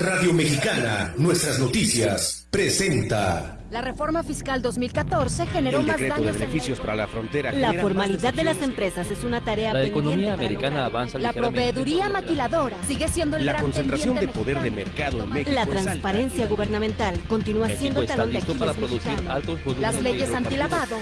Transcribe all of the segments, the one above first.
Radio Mexicana, nuestras noticias, presenta. La reforma fiscal 2014 generó el más decreto de daños en para la frontera. La genera formalidad de las empresas es una tarea La economía americana avanza La proveeduría maquiladora sigue siendo el La gran concentración de poder de mercado en México La transparencia gubernamental continúa siendo México el está talón de para Aquiles producir altos Las leyes antilavado.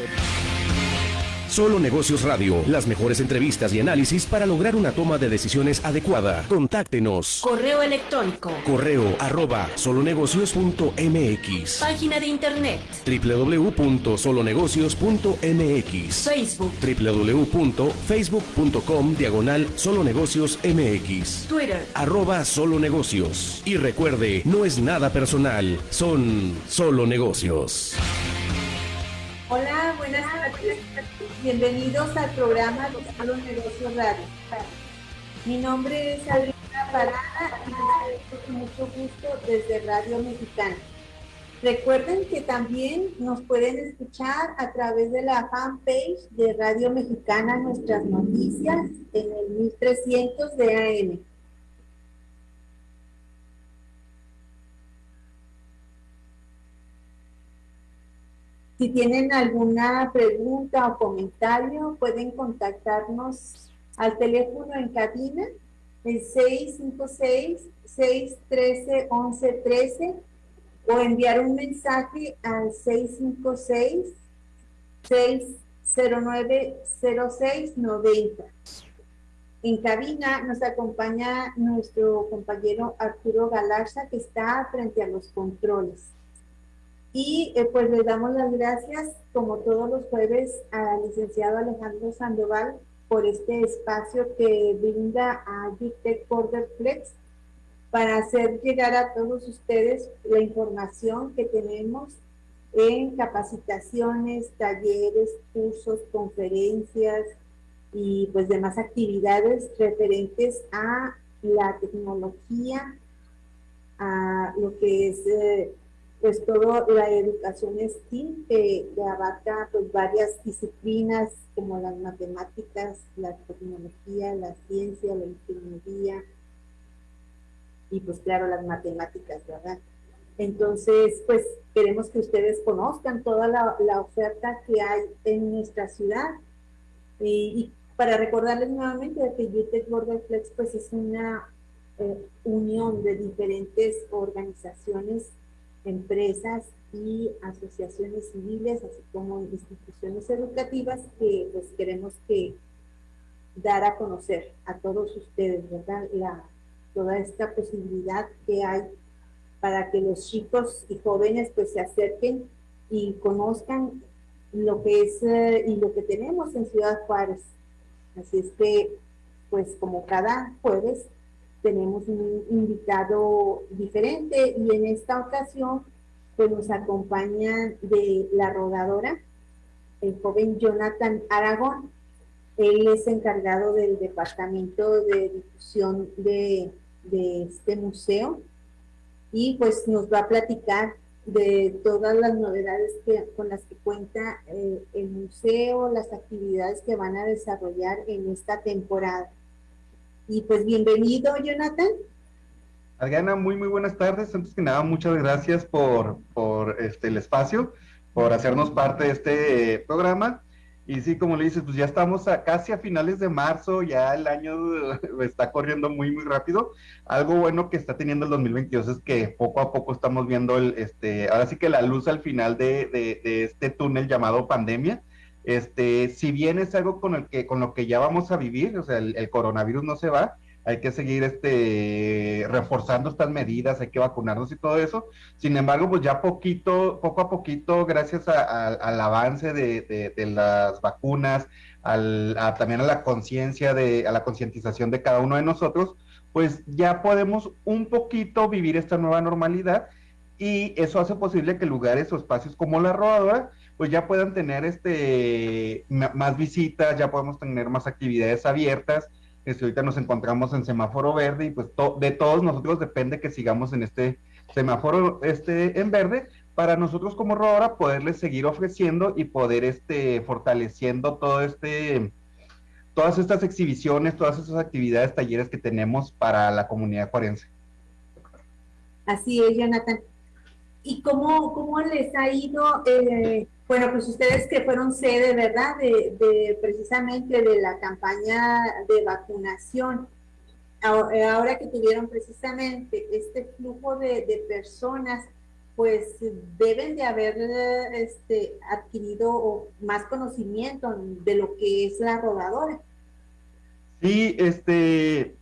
Solo Negocios Radio, las mejores entrevistas y análisis para lograr una toma de decisiones adecuada. Contáctenos. Correo electrónico. Correo arroba solonegocios.mx Página de internet. www.solonegocios.mx Facebook. www.facebook.com diagonal solonegocios mx Twitter. arroba solo negocios. Y recuerde, no es nada personal, son solo negocios. Hola, buenas tardes. Bienvenidos al programa de Solo Negocios Radio. Mi nombre es Adriana Parada y les saludo con mucho gusto desde Radio Mexicana. Recuerden que también nos pueden escuchar a través de la fanpage de Radio Mexicana Nuestras Noticias en el 1300 de AM. Si tienen alguna pregunta o comentario, pueden contactarnos al teléfono en cabina, el 656-613-1113 o enviar un mensaje al 656-609-0690. En cabina nos acompaña nuestro compañero Arturo Galarza, que está frente a los controles. Y eh, pues le damos las gracias, como todos los jueves, al licenciado Alejandro Sandoval por este espacio que brinda a UTEC Border Flex para hacer llegar a todos ustedes la información que tenemos en capacitaciones, talleres, cursos, conferencias y pues demás actividades referentes a la tecnología, a lo que es eh, pues toda la educación STEAM que, que abarca pues varias disciplinas como las matemáticas, la tecnología, la ciencia, la ingeniería y pues claro las matemáticas, ¿verdad? Entonces, pues queremos que ustedes conozcan toda la, oferta que hay en nuestra ciudad y, para recordarles nuevamente que UTEC Border Flex pues es una eh, unión de diferentes organizaciones empresas y asociaciones civiles, así como instituciones educativas que pues queremos que dar a conocer a todos ustedes, ¿verdad? La, toda esta posibilidad que hay para que los chicos y jóvenes pues se acerquen y conozcan lo que es eh, y lo que tenemos en Ciudad Juárez. Así es que pues como cada jueves tenemos un invitado diferente y en esta ocasión pues nos acompaña de la rodadora el joven Jonathan Aragón. Él es encargado del departamento de difusión de, de este museo y pues nos va a platicar de todas las novedades que, con las que cuenta eh, el museo, las actividades que van a desarrollar en esta temporada. Y pues bienvenido, Jonathan. Adriana, muy muy buenas tardes. Antes que nada, muchas gracias por, por este, el espacio, por hacernos parte de este eh, programa. Y sí, como le dices, pues ya estamos a, casi a finales de marzo, ya el año está corriendo muy muy rápido. Algo bueno que está teniendo el 2022 es que poco a poco estamos viendo el, este, ahora sí que la luz al final de, de, de este túnel llamado pandemia. Este, si bien es algo con el que, con lo que ya vamos a vivir, o sea, el, coronavirus no se va, hay que seguir este reforzando estas medidas, hay que vacunarnos y todo eso. Sin embargo, pues ya poquito, poco a poquito, gracias al avance de, las vacunas, a, también a la conciencia de, a la concientización de cada uno de nosotros, pues ya podemos un poquito vivir esta nueva normalidad y eso hace posible que lugares o espacios como la rodadora pues ya puedan tener este más visitas, ya podemos tener más actividades abiertas. Este, ahorita nos encontramos en semáforo verde y pues de todos nosotros depende que sigamos en este semáforo este en verde para nosotros como rodadora poderles seguir ofreciendo y poder este fortaleciendo todo este todas estas exhibiciones, todas estas actividades, talleres que tenemos para la comunidad cuarense. Así es, Jonathan. ¿Y cómo, cómo les ha ido? Eh, bueno, pues ustedes que fueron sede, ¿verdad? De, precisamente de la campaña de vacunación. Ahora que tuvieron precisamente este flujo de, personas, pues deben de haber este, adquirido más conocimiento de lo que es la rodadora. Sí, este,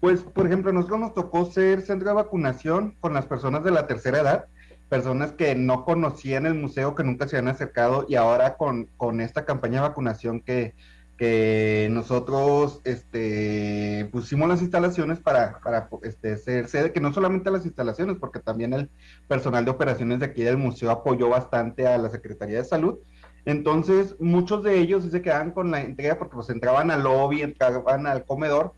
pues por ejemplo, nosotros nos tocó ser centro de vacunación con las personas de la tercera edad personas que no conocían el museo, que nunca se habían acercado y ahora con, con esta campaña de vacunación que, que nosotros este, pusimos las instalaciones para, para este, ser sede, que no solamente las instalaciones, porque también el personal de operaciones de aquí del museo apoyó bastante a la Secretaría de Salud. Entonces, muchos de ellos se quedaban con la entrega porque pues entraban al lobby, entraban al comedor,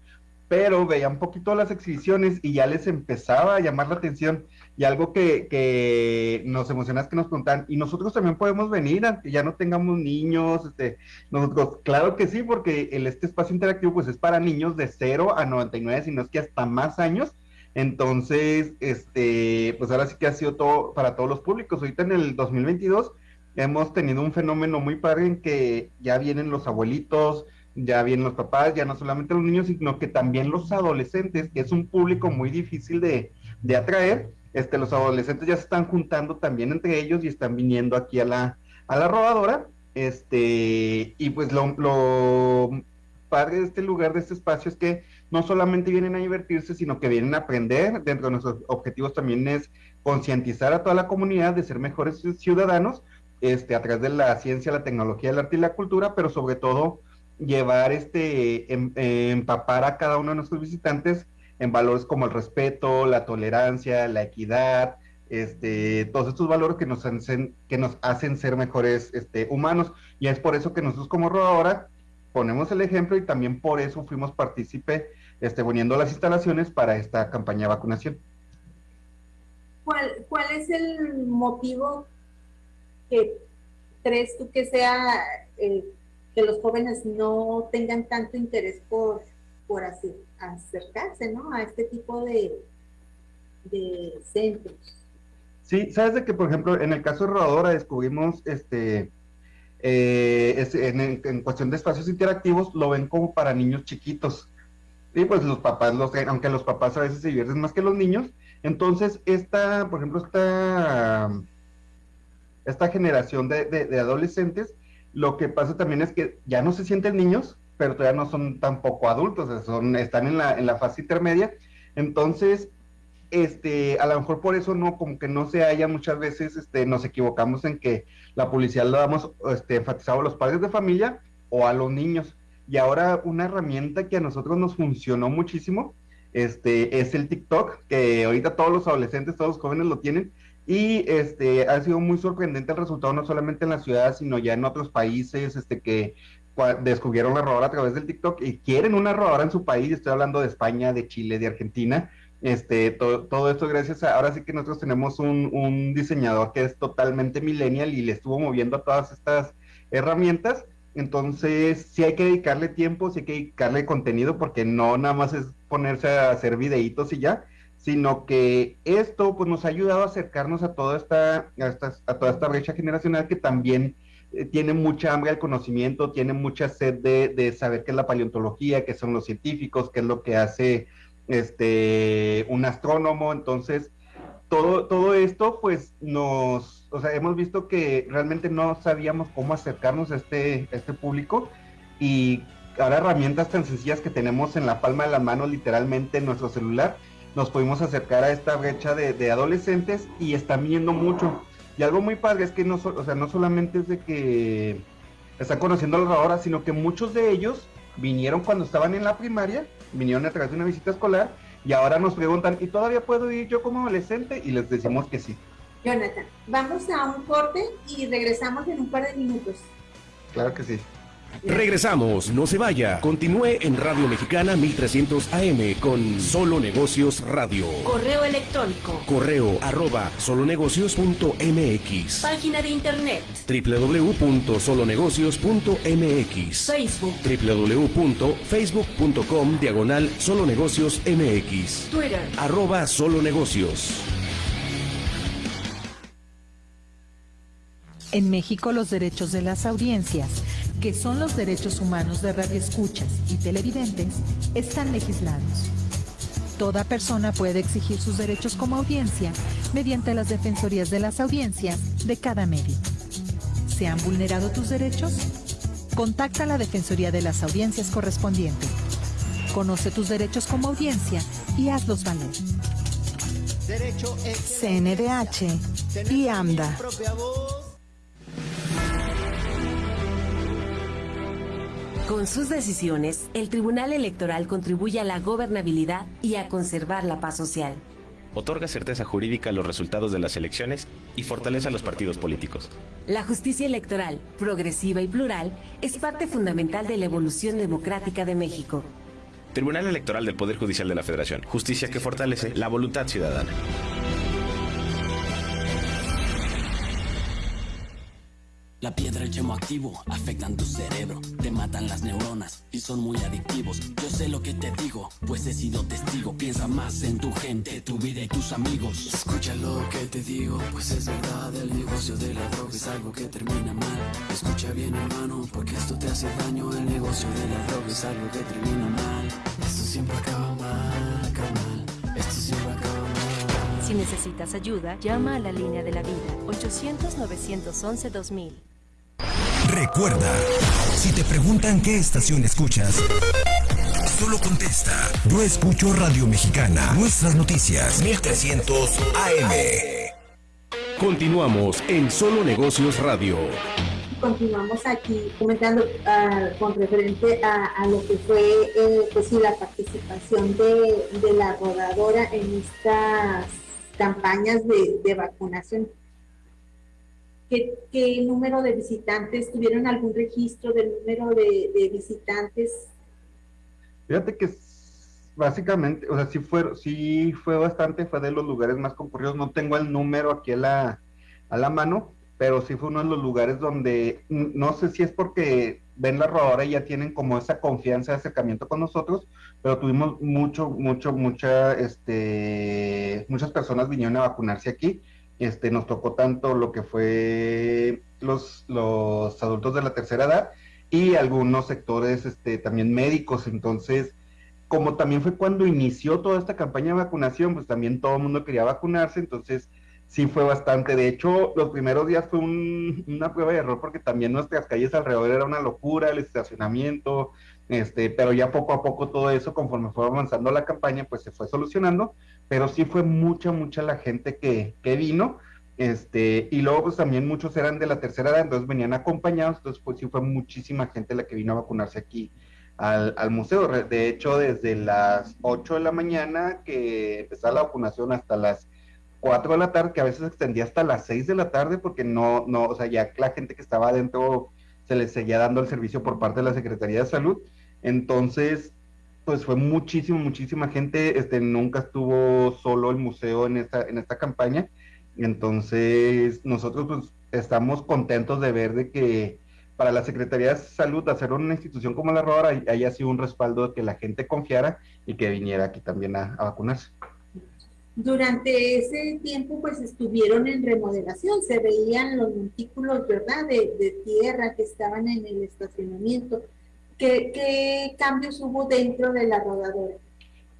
pero veían un poquito las exhibiciones y ya les empezaba a llamar la atención y algo que, que, nos emociona es que nos preguntan, ¿y nosotros también podemos venir, ya no tengamos niños? Este, nosotros, claro que sí, porque el, este espacio interactivo pues es para niños de 0 a 99, sino es que hasta más años. Entonces, este, pues ahora sí que ha sido todo para todos los públicos. Ahorita en el 2022 hemos tenido un fenómeno muy padre en que ya vienen los abuelitos, ya vienen los papás, ya no solamente los niños, sino que también los adolescentes, que es un público muy difícil de, de atraer este, los adolescentes ya se están juntando también entre ellos y están viniendo aquí a la, a la rodadora. Este, y pues lo, lo padre de este lugar, de este espacio, es que no solamente vienen a divertirse, sino que vienen a aprender. Dentro de nuestros objetivos también es concientizar a toda la comunidad de ser mejores ciudadanos, este, a través de la ciencia, la tecnología, el arte y la cultura, pero sobre todo llevar este, em, empapar a cada uno de nuestros visitantes en valores como el respeto, la tolerancia, la equidad, este, todos estos valores que nos hacen, que nos hacen ser mejores este, humanos. Y es por eso que nosotros como Rodadora ponemos el ejemplo y también por eso fuimos partícipe este, poniendo las instalaciones para esta campaña de vacunación. ¿Cuál, cuál es el motivo que crees tú que sea eh, que los jóvenes no tengan tanto interés por por así, acercarse, ¿no? A este tipo de, de centros. Sí, sabes de que, por ejemplo, en el caso de Rodadora descubrimos, este, eh, en, cuestión de espacios interactivos, lo ven como para niños chiquitos. Y pues los papás, los, aunque los papás a veces se divierten más que los niños, entonces esta, por ejemplo, esta, esta generación de, de adolescentes, lo que pasa también es que ya no se sienten niños, pero todavía no son tampoco adultos, son, están en la, en la fase intermedia. Entonces, este, a lo mejor por eso no, como que no se haya muchas veces, este, nos equivocamos en que la publicidad lo damos este, enfatizado a los padres de familia o a los niños. Y ahora una herramienta que a nosotros nos funcionó muchísimo, este, es el TikTok, que ahorita todos los adolescentes, todos los jóvenes lo tienen, y este, ha sido muy sorprendente el resultado, no solamente en la ciudad, sino ya en otros países, este, que descubrieron la rodadora a través del TikTok y quieren una rodadora en su país, estoy hablando de España, de Chile, de Argentina, este, todo, todo esto gracias a, ahora sí que nosotros tenemos un, un, diseñador que es totalmente millennial y le estuvo moviendo a todas estas herramientas, entonces sí hay que dedicarle tiempo, sí hay que dedicarle contenido, porque no nada más es ponerse a hacer videitos y ya, sino que esto pues nos ha ayudado a acercarnos a toda esta, a, esta, a toda esta brecha generacional que también eh, tiene mucha hambre al conocimiento, tiene mucha sed de, saber qué es la paleontología, qué son los científicos, qué es lo que hace este un astrónomo. Entonces, todo, todo esto, pues nos, o sea, hemos visto que realmente no sabíamos cómo acercarnos a este, este público y ahora herramientas tan sencillas que tenemos en la palma de la mano, literalmente en nuestro celular, nos pudimos acercar a esta brecha de, de adolescentes y están viendo mucho. Y algo muy padre es que no, o sea, no solamente es de que están conociendo a los ahora, sino que muchos de ellos vinieron cuando estaban en la primaria, vinieron a través de una visita escolar y ahora nos preguntan, ¿y todavía puedo ir yo como adolescente? Y les decimos que sí. Jonathan, vamos a un corte y regresamos en un par de minutos. Claro que sí. Regresamos, no se vaya. Continúe en Radio Mexicana 1300 AM con Solo Negocios Radio. Correo electrónico. Correo arroba solonegocios.mx. Página de internet. www.solonegocios.mx. Facebook. www.facebook.com diagonal Solonegociosmx. Twitter. Arroba solonegocios. En México los derechos de las audiencias que son los derechos humanos de radioescuchas y televidentes, están legislados. Toda persona puede exigir sus derechos como audiencia mediante las defensorías de las audiencias de cada medio. ¿Se han vulnerado tus derechos? Contacta a la Defensoría de las Audiencias correspondiente. Conoce tus derechos como audiencia y hazlos valer. CNDH y AMDA. Con sus decisiones, el Tribunal Electoral contribuye a la gobernabilidad y a conservar la paz social. Otorga certeza jurídica a los resultados de las elecciones y fortalece a los partidos políticos. La justicia electoral, progresiva y plural, es parte fundamental de la evolución democrática de México. Tribunal Electoral del Poder Judicial de la Federación. Justicia que fortalece la voluntad ciudadana. La piedra y el yemo activo afectan tu cerebro, te matan las neuronas y son muy adictivos. Yo sé lo que te digo, pues he sido testigo. Piensa más en tu gente, tu vida y tus amigos. Escucha lo que te digo, pues es verdad. El negocio de la droga es algo que termina mal. Escucha bien, hermano, porque esto te hace daño. El negocio de la droga es algo que termina mal. Esto siempre acaba mal, acaba mal. Esto siempre acaba mal. Si necesitas ayuda, llama a la línea de la vida 800-911-2000. Recuerda, si te preguntan qué estación escuchas, solo contesta. Yo escucho Radio Mexicana, nuestras noticias, 1300 AM. Continuamos en Solo Negocios Radio. Continuamos aquí comentando ah, con referente a, a lo que fue eh, pues sí, la participación de, de la rodadora en estas campañas de, de vacunación. ¿Qué, ¿Qué, número de visitantes? ¿Tuvieron algún registro del número de, de visitantes? Fíjate que básicamente, o sea, sí fue, sí fue bastante, fue de los lugares más concurridos. No tengo el número aquí a la, a la mano, pero sí fue uno de los lugares donde, no sé si es porque ven la rodadora y ya tienen como esa confianza de acercamiento con nosotros, pero tuvimos mucho, mucho, mucha, este, muchas personas vinieron a vacunarse aquí este, nos tocó tanto lo que fue los, los adultos de la tercera edad y algunos sectores este, también médicos. Entonces, como también fue cuando inició toda esta campaña de vacunación, pues también todo el mundo quería vacunarse, entonces sí fue bastante. De hecho, los primeros días fue un, una prueba de error porque también nuestras calles alrededor era una locura, el estacionamiento, este, pero ya poco a poco todo eso, conforme fue avanzando la campaña, pues se fue solucionando, pero sí fue mucha, mucha la gente que, que vino, este, y luego pues también muchos eran de la tercera edad, entonces venían acompañados, entonces pues sí fue muchísima gente la que vino a vacunarse aquí al, al museo. De hecho, desde las 8 de la mañana que empezaba la vacunación hasta las 4 de la tarde, que a veces extendía hasta las 6 de la tarde, porque no, no, o sea, ya la gente que estaba adentro se les seguía dando el servicio por parte de la Secretaría de Salud. Entonces, pues fue muchísimo, muchísima gente. Este, nunca estuvo solo el museo en esta, en esta campaña. Entonces, nosotros pues estamos contentos de ver de que para la Secretaría de Salud hacer una institución como la Rodora haya sido un respaldo de que la gente confiara y que viniera aquí también a, a vacunarse. Durante ese tiempo, pues estuvieron en remodelación, se veían los montículos, ¿verdad?, de, de tierra que estaban en el estacionamiento. ¿Qué, ¿Qué, cambios hubo dentro de la rodadora?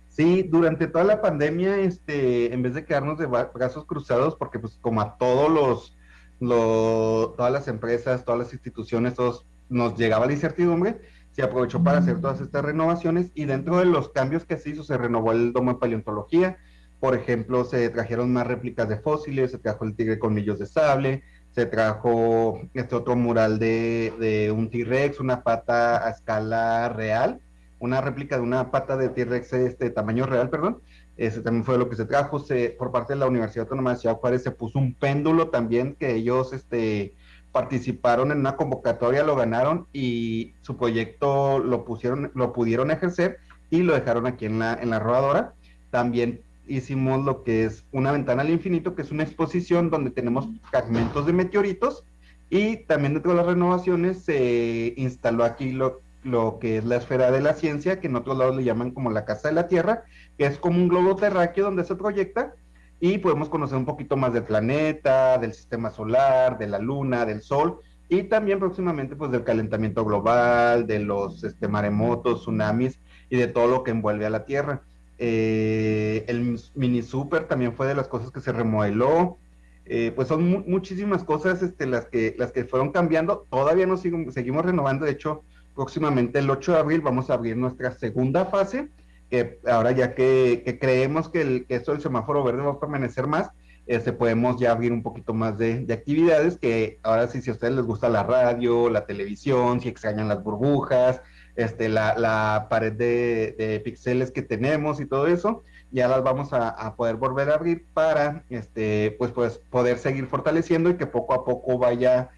Sí, durante toda la pandemia, este, en vez de quedarnos de brazos cruzados, porque pues como a todos los, los, todas las empresas, todas las instituciones, todos nos llegaba la incertidumbre, se aprovechó para hacer todas estas renovaciones y dentro de los cambios que se hizo se renovó el domo de paleontología, por ejemplo, se trajeron más réplicas de fósiles, se trajo el tigre colmillos de sable, se trajo este otro mural de, de un T-Rex, una pata a escala real, una réplica de una pata de T-Rex este tamaño real, perdón. Ese también fue lo que se trajo. Se, por parte de la Universidad Autónoma de Ciudad Juárez se puso un péndulo también que ellos este, participaron en una convocatoria, lo ganaron y su proyecto lo pusieron, lo pudieron ejercer y lo dejaron aquí en la, en la rodadora. También hicimos lo que es una ventana al infinito, que es una exposición donde tenemos fragmentos de meteoritos y también dentro de las renovaciones se instaló aquí lo, lo que es la esfera de la ciencia, que en otros lados le llaman como la casa de la Tierra, que es como un globo terráqueo donde se proyecta y podemos conocer un poquito más del planeta, del sistema solar, de la luna, del sol y también próximamente pues del calentamiento global, de los este, maremotos, tsunamis y de todo lo que envuelve a la Tierra. Eh, el mini super también fue de las cosas que se remodeló. Eh, pues son muchísimas cosas este, las, que, las que fueron cambiando. Todavía nos seguimos renovando. De hecho, próximamente el 8 de abril vamos a abrir nuestra segunda fase, que ahora ya que, creemos que, el, que esto del semáforo verde va a permanecer más, este, podemos ya abrir un poquito más de, actividades que ahora sí, si a ustedes les gusta la radio, la televisión, si extrañan las burbujas, este, la, pared de, de, píxeles que tenemos y todo eso, ya las vamos a, poder volver a abrir para este, pues, pues, poder seguir fortaleciendo y que poco a poco vaya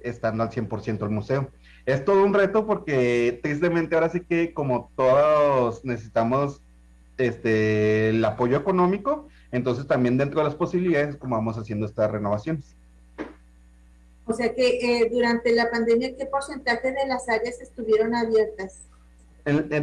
estando al 100% el museo. Es todo un reto porque tristemente ahora sí que como todos necesitamos este, el apoyo económico, entonces también dentro de las posibilidades como vamos haciendo estas renovaciones. O sea que eh, durante la pandemia, ¿qué porcentaje de las áreas estuvieron abiertas?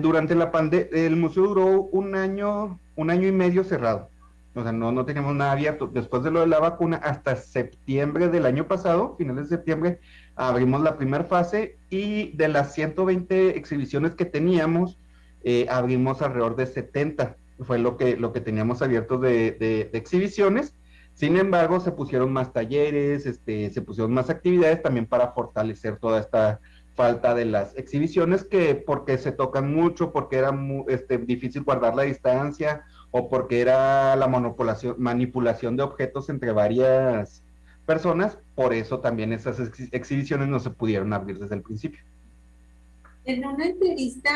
durante la pandemia, el museo duró un año, un año y medio cerrado. O sea, no, no teníamos nada abierto. Después de lo de la vacuna, hasta septiembre del año pasado, finales de septiembre, abrimos la primera fase y de las 120 exhibiciones que teníamos, eh, abrimos alrededor de 70 fue lo que, lo que teníamos abierto de, exhibiciones. Sin embargo, se pusieron más talleres, este, se pusieron más actividades también para fortalecer toda esta falta de las exhibiciones, que porque se tocan mucho, porque era este, difícil guardar la distancia o porque era la manipulación de objetos entre varias personas, por eso también esas exhibiciones no se pudieron abrir desde el principio. En una entrevista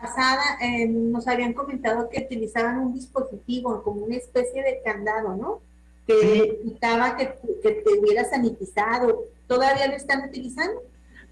pasada eh, nos habían comentado que utilizaban un dispositivo como una especie de candado, ¿no? Que evitaba que, que te hubiera sanitizado. ¿Todavía lo están utilizando?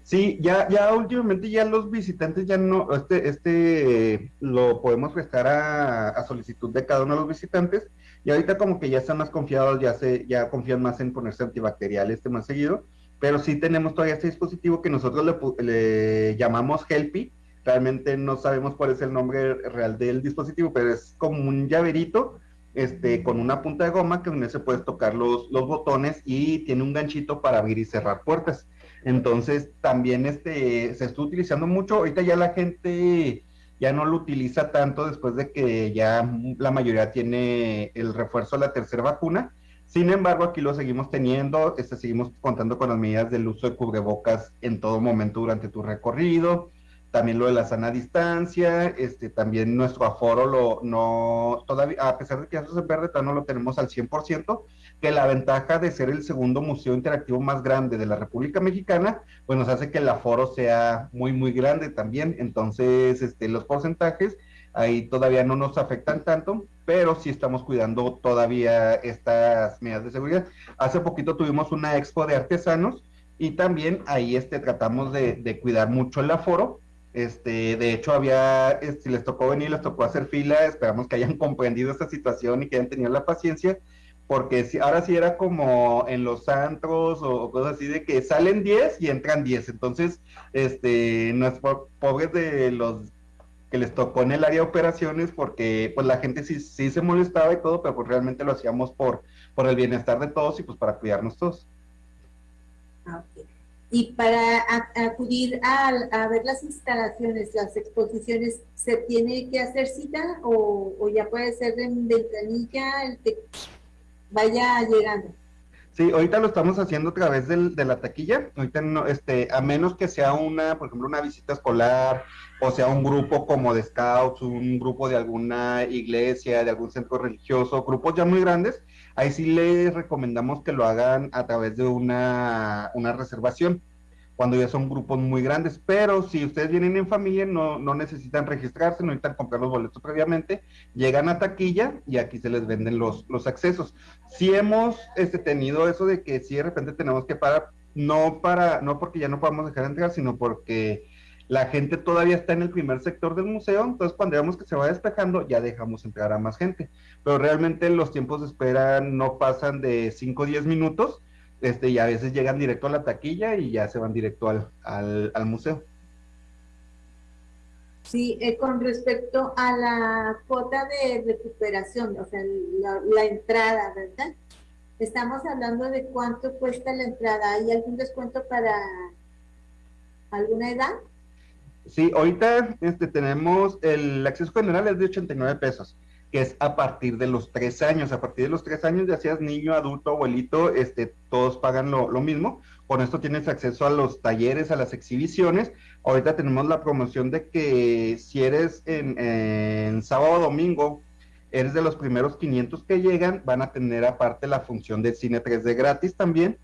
Sí, ya, ya últimamente ya los visitantes ya no, este, este lo podemos prestar a, solicitud de cada uno de los visitantes y ahorita como que ya están más confiados, ya se, ya confían más en ponerse antibacterial este más seguido, pero sí tenemos todavía este dispositivo que nosotros le, le llamamos Helpy, realmente no sabemos cuál es el nombre real del dispositivo, pero es como un llaverito este, con una punta de goma que en se puedes tocar los, los botones y tiene un ganchito para abrir y cerrar puertas. Entonces también este, se está utilizando mucho, ahorita ya la gente ya no lo utiliza tanto después de que ya la mayoría tiene el refuerzo de la tercera vacuna. Sin embargo, aquí lo seguimos teniendo, este, seguimos contando con las medidas del uso de cubrebocas en todo momento durante tu recorrido también lo de la sana distancia, este, también nuestro aforo lo, no, todavía, a pesar de que eso se verde, todavía no lo tenemos al 100%, que la ventaja de ser el segundo museo interactivo más grande de la República Mexicana, pues nos hace que el aforo sea muy, muy grande también, entonces, este, los porcentajes ahí todavía no nos afectan tanto, pero sí estamos cuidando todavía estas medidas de seguridad. Hace poquito tuvimos una expo de artesanos, y también ahí este, tratamos de, de cuidar mucho el aforo, este, de hecho, había, si les tocó venir, les tocó hacer fila, esperamos que hayan comprendido esta situación y que hayan tenido la paciencia, porque si, ahora sí era como en los antros o, cosas así de que salen 10 y entran 10. Entonces, este, no es pobres de los que les tocó en el área de operaciones, porque pues la gente sí, sí se molestaba y todo, pero pues realmente lo hacíamos por, por el bienestar de todos y pues para cuidarnos todos. Ah, y para acudir a, ver las instalaciones, las exposiciones, ¿se tiene que hacer cita o, ya puede ser en ventanilla vaya llegando? Sí, ahorita lo estamos haciendo a través de la taquilla. Ahorita no, este, a menos que sea una, por ejemplo, una visita escolar o sea un grupo como de scouts, un grupo de alguna iglesia, de algún centro religioso, grupos ya muy grandes, ahí sí les recomendamos que lo hagan a través de una, reservación cuando ya son grupos muy grandes, pero si ustedes vienen en familia no, no necesitan registrarse, no necesitan comprar los boletos previamente, llegan a taquilla y aquí se les venden los, los accesos. Si hemos este, tenido eso de que si de repente tenemos que parar, no para, no porque ya no podamos dejar de entrar, sino porque la gente todavía está en el primer sector del museo, entonces cuando veamos que se va despejando ya dejamos entrar a más gente. Pero realmente los tiempos de espera no pasan de 5 o 10 minutos, este, y a veces llegan directo a la taquilla y ya se van directo al, al, museo. Sí, eh, con respecto a la cuota de recuperación, o sea, la, entrada, ¿verdad? Estamos hablando de cuánto cuesta la entrada. ¿Hay algún descuento para alguna edad? Sí, ahorita este, tenemos el acceso general es de 89 pesos, que es a partir de los tres años. A partir de los tres años, ya seas niño, adulto, abuelito, este, todos pagan lo, lo mismo. Con esto tienes acceso a los talleres, a las exhibiciones. Ahorita tenemos la promoción de que si eres en, sábado o domingo, eres de los primeros 500 que llegan, van a tener aparte la función de cine 3D gratis también.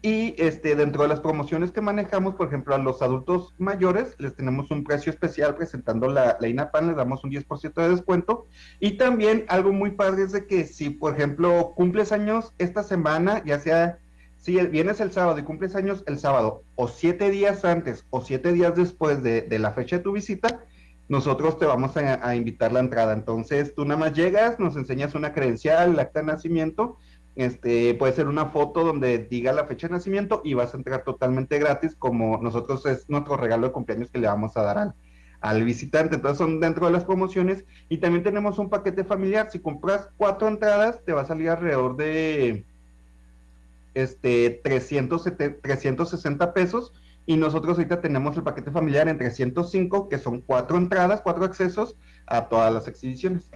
Y este, dentro de las promociones que manejamos, por ejemplo, a los adultos mayores les tenemos un precio especial presentando la, la INAPAN, les damos un 10% de descuento. Y también algo muy padre es de que si, por ejemplo, cumples años esta semana, ya sea si vienes el sábado y cumples años el sábado, o siete días antes o siete días después de, la fecha de tu visita, nosotros te vamos a, invitar la entrada. Entonces, tú nada más llegas, nos enseñas una credencial, el acta de nacimiento, este, puede ser una foto donde diga la fecha de nacimiento y vas a entrar totalmente gratis, como nosotros es nuestro regalo de cumpleaños que le vamos a dar al, al visitante. Entonces, son dentro de las promociones. Y también tenemos un paquete familiar. Si compras cuatro entradas, te va a salir alrededor de este, 360 pesos y nosotros ahorita tenemos el paquete familiar en 305, que son cuatro entradas, cuatro accesos a todas las exhibiciones.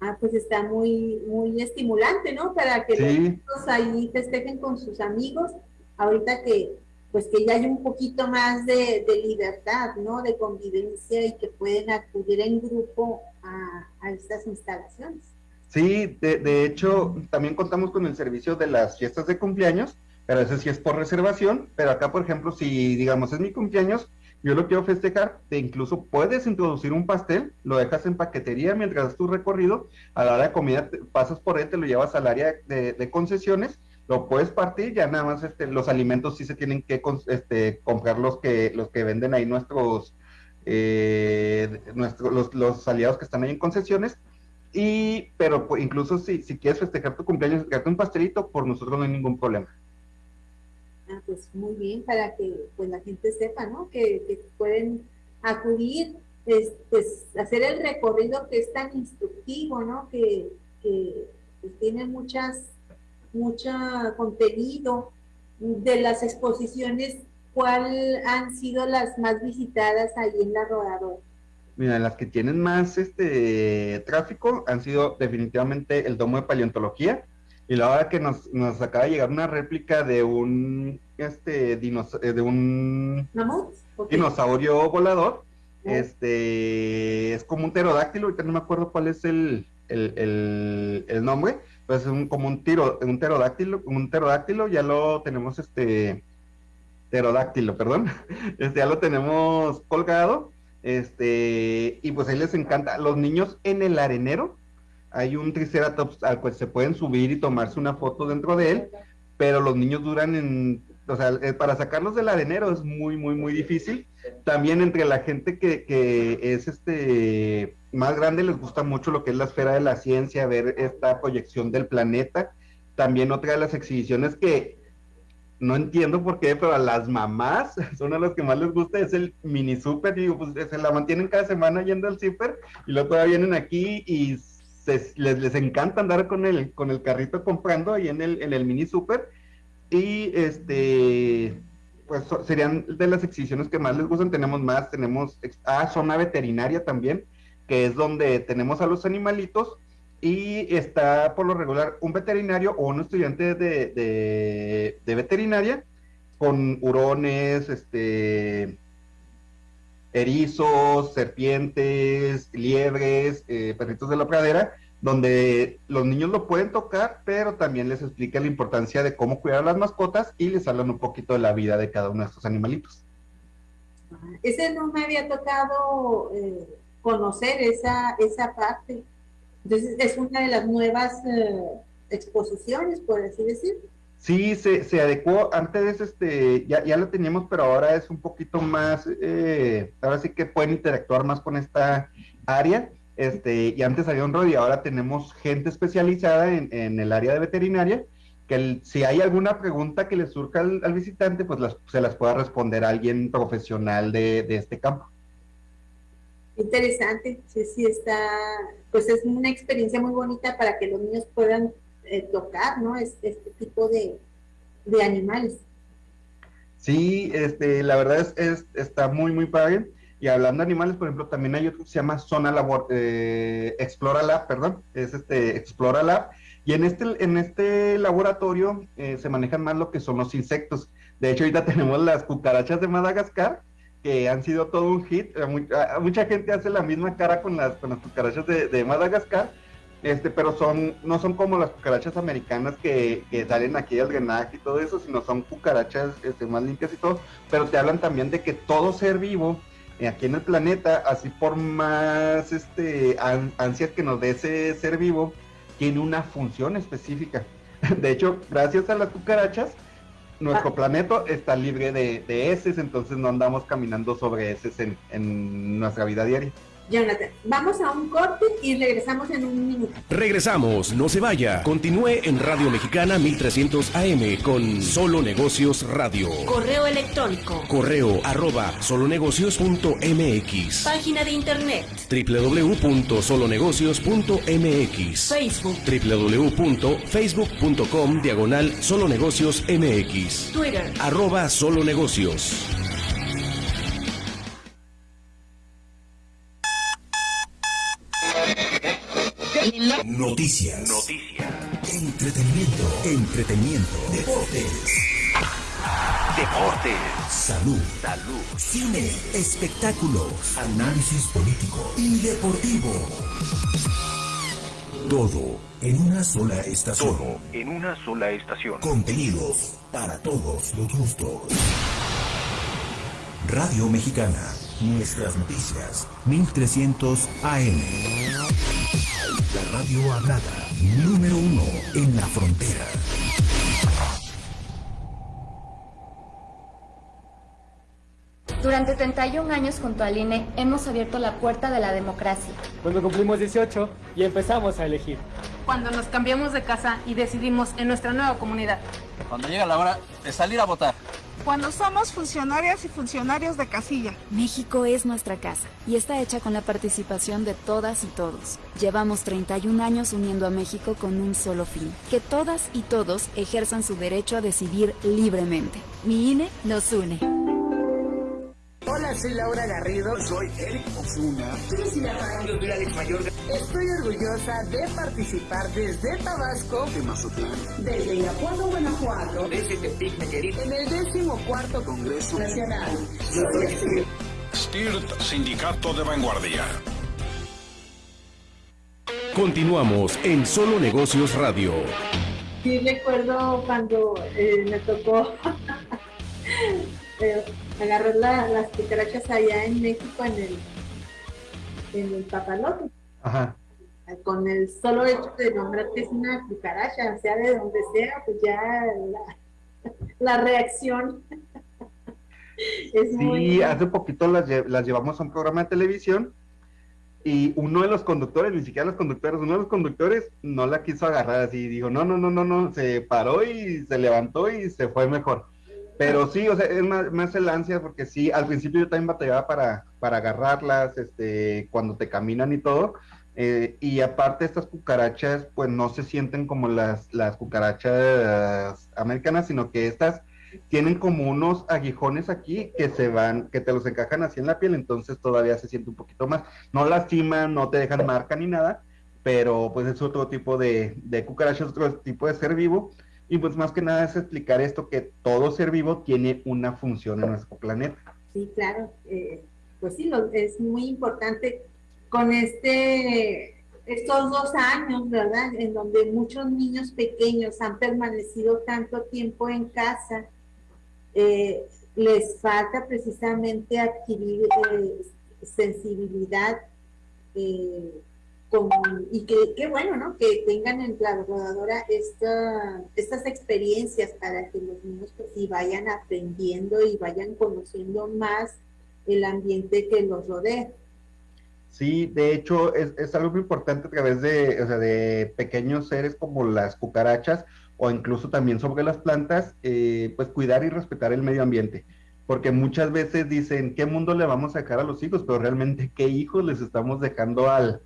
Ah, pues está muy, muy estimulante, ¿no? Para que los chicos ahí festejen con sus amigos, ahorita que, pues que ya hay un poquito más de, libertad, ¿no? De convivencia y que pueden acudir en grupo a estas instalaciones. Sí, de, hecho, también contamos con el servicio de las fiestas de cumpleaños, pero ese sí es por reservación, pero acá, por ejemplo, si digamos es mi cumpleaños, yo lo quiero festejar, te incluso puedes introducir un pastel, lo dejas en paquetería mientras haces tu recorrido, a la hora de comida pasas por él, te lo llevas al área de, concesiones, lo puedes partir, ya nada más este, los alimentos sí se tienen que este, comprar los que, los que venden ahí nuestros, eh, los aliados que están ahí en concesiones, y, pero pues, incluso si, si quieres festejar tu cumpleaños, festejarte un pastelito, por nosotros no hay ningún problema. Ah, pues muy bien, para que pues la gente sepa, ¿no? Que, pueden acudir, pues, pues, hacer el recorrido que es tan instructivo, ¿no? Que, que pues, tiene muchas, mucho contenido de las exposiciones, ¿cuál han sido las más visitadas ahí en la rodadora? Mira, las que tienen más este tráfico han sido definitivamente el domo de paleontología. Y la hora que nos, nos acaba de llegar una réplica de un este eh, de un dinosaurio volador. Este es como un pterodáctilo, ahorita no me acuerdo cuál es el, el, nombre, pues es un, como un tiro, un pterodáctilo, un pterodáctilo, ya lo tenemos este pterodáctilo, perdón, este ya lo tenemos colgado este, y pues ahí les encanta. Los niños en el arenero, hay un triceratops al cual se pueden subir y tomarse una foto dentro de él, pero los niños duran en, o sea, eh, para sacarlos del arenero es muy, muy, muy difícil. También entre la gente que, que es este más grande les gusta mucho lo que es la esfera de la ciencia, ver esta proyección del planeta. También otra de las exhibiciones que no entiendo por qué, pero a las mamás son a las que más les gusta, es el mini super, digo, pues se la mantienen cada semana yendo al super y luego todavía vienen aquí y les, les, encanta andar con el, con el carrito comprando ahí en el, en el mini super. Y este pues serían de las exhibiciones que más les gustan, tenemos más, tenemos ah, zona veterinaria también, que es donde tenemos a los animalitos. Y está por lo regular un veterinario o un estudiante de, veterinaria con hurones, este, erizos, serpientes, liebres, eh, perritos de la pradera, donde los niños lo pueden tocar, pero también les explica la importancia de cómo cuidar a las mascotas y les hablan un poquito de la vida de cada uno de estos animalitos. Ese no me había tocado eh, conocer esa, esa parte. Entonces, es una de las nuevas eh, exposiciones, por así decir. Sí, se, se adecuó. Antes este, ya, ya lo teníamos, pero ahora es un poquito más, eh, ahora sí que pueden interactuar más con esta área. Este, y antes había un rol y ahora tenemos gente especializada en, en el área de veterinaria, que si hay alguna pregunta que le surja al, visitante, pues se las pueda responder alguien profesional de, de este campo. Interesante, sí, sí está, pues es una experiencia muy bonita para que los niños puedan eh, tocar, ¿no? Este, tipo de, animales. Sí, este, la verdad es, está muy, muy padre. Y hablando de animales, por ejemplo, también hay otro que se llama Zona Labor, eh, Explora Lab, perdón, es este Explora Lab. Y en este, en este laboratorio eh, se manejan más lo que son los insectos. De hecho, ahorita tenemos las cucarachas de Madagascar, que han sido todo un hit. mucha gente hace la misma cara con las, con las cucarachas de, Madagascar, este, pero son, no son como las cucarachas americanas que, que salen aquí al drenaje y todo eso, sino son cucarachas este, más limpias y todo, pero te hablan también de que todo ser vivo eh, aquí en el planeta, así por más este, ansias que nos dé ese ser vivo, tiene una función específica. De hecho, gracias a las cucarachas, nuestro ah. planeta está libre de, de heces, entonces no andamos caminando sobre heces en, en nuestra vida diaria. Jonathan, vamos a un corte y regresamos en un minuto. Regresamos, no se vaya. Continúe en Radio Mexicana 1300 AM con Solo Negocios Radio. Correo electrónico. Correo arroba solonegocios.mx. Página de internet. www.solonegocios.mx. Facebook. www.facebook.com diagonal solonegocios MX. Twitter. Arroba solonegocios. Noticias. Noticias. Entretenimiento. Entretenimiento. Deportes. Deportes. Salud. Salud. Cine. Espectáculos. Análisis político y deportivo. Todo en una sola estación. Todo en una sola estación. Contenidos para todos los gustos. Radio Mexicana. Nuestras noticias. 1300 AM. La radio hablada. Número uno en la frontera. Durante 31 años junto al INE hemos abierto la puerta de la democracia. Cuando cumplimos 18 y empezamos a elegir. Cuando nos cambiamos de casa y decidimos en nuestra nueva comunidad. Cuando llega la hora de salir a votar. Cuando somos funcionarias y funcionarios de casilla. México es nuestra casa y está hecha con la participación de todas y todos. Llevamos 31 años uniendo a México con un solo fin, que todas y todos ejerzan su derecho a decidir libremente. Mi INE nos une. Hola, soy Laura Garrido. Soy Eric Osuna. Soy Alex Mayor. Estoy orgullosa de participar desde Tabasco, de Mazatlán, desde Irapuato, Guanajuato, desde Tepic, Nayarit, en el décimo cuarto Congreso Nacional. STIRT, Sindicato de Vanguardia. Continuamos en Solo Negocios Radio. Sí, recuerdo cuando eh, me tocó eh, agarrar las cucarachas allá en México en el, en el papalote. Ajá. Con el solo hecho de nombrar que es una cucaracha, sea de donde sea, pues ya la, reacción es sí, hace poquito las, las llevamos a un programa de televisión y uno de los conductores, ni siquiera los conductores, uno de los conductores no la quiso agarrar así, dijo, no, no, no, no, no, se paró y se levantó y se fue mejor. Pero sí, o sea, es más, el ansia porque sí, al principio yo también batallaba para, para agarrarlas, este, cuando te caminan y todo. Eh, y aparte estas cucarachas, pues no se sienten como las, las cucarachas americanas, sino que estas tienen como unos aguijones aquí que se van, que te los encajan así en la piel, entonces todavía se siente un poquito más. No lastiman, no te dejan marca ni nada, pero pues es otro tipo de, de cucarachas, otro tipo de ser vivo y pues más que nada es explicar esto, que todo ser vivo tiene una función en nuestro planeta. Sí, claro, eh, pues sí, es muy importante con este estos dos años, ¿verdad? En donde muchos niños pequeños han permanecido tanto tiempo en casa, eh, les falta precisamente adquirir eh, sensibilidad y que qué bueno, ¿no? Que tengan en la rodadora esta, estas experiencias para que los niños pues sí vayan aprendiendo y vayan conociendo más el ambiente que los rodea. Sí, de hecho es, es algo muy importante a través de, o sea, de pequeños seres como las cucarachas o incluso también sobre las plantas, eh, pues cuidar y respetar el medio ambiente porque muchas veces dicen, ¿qué mundo le vamos a dejar a los hijos? Pero realmente, ¿qué hijos les estamos dejando al,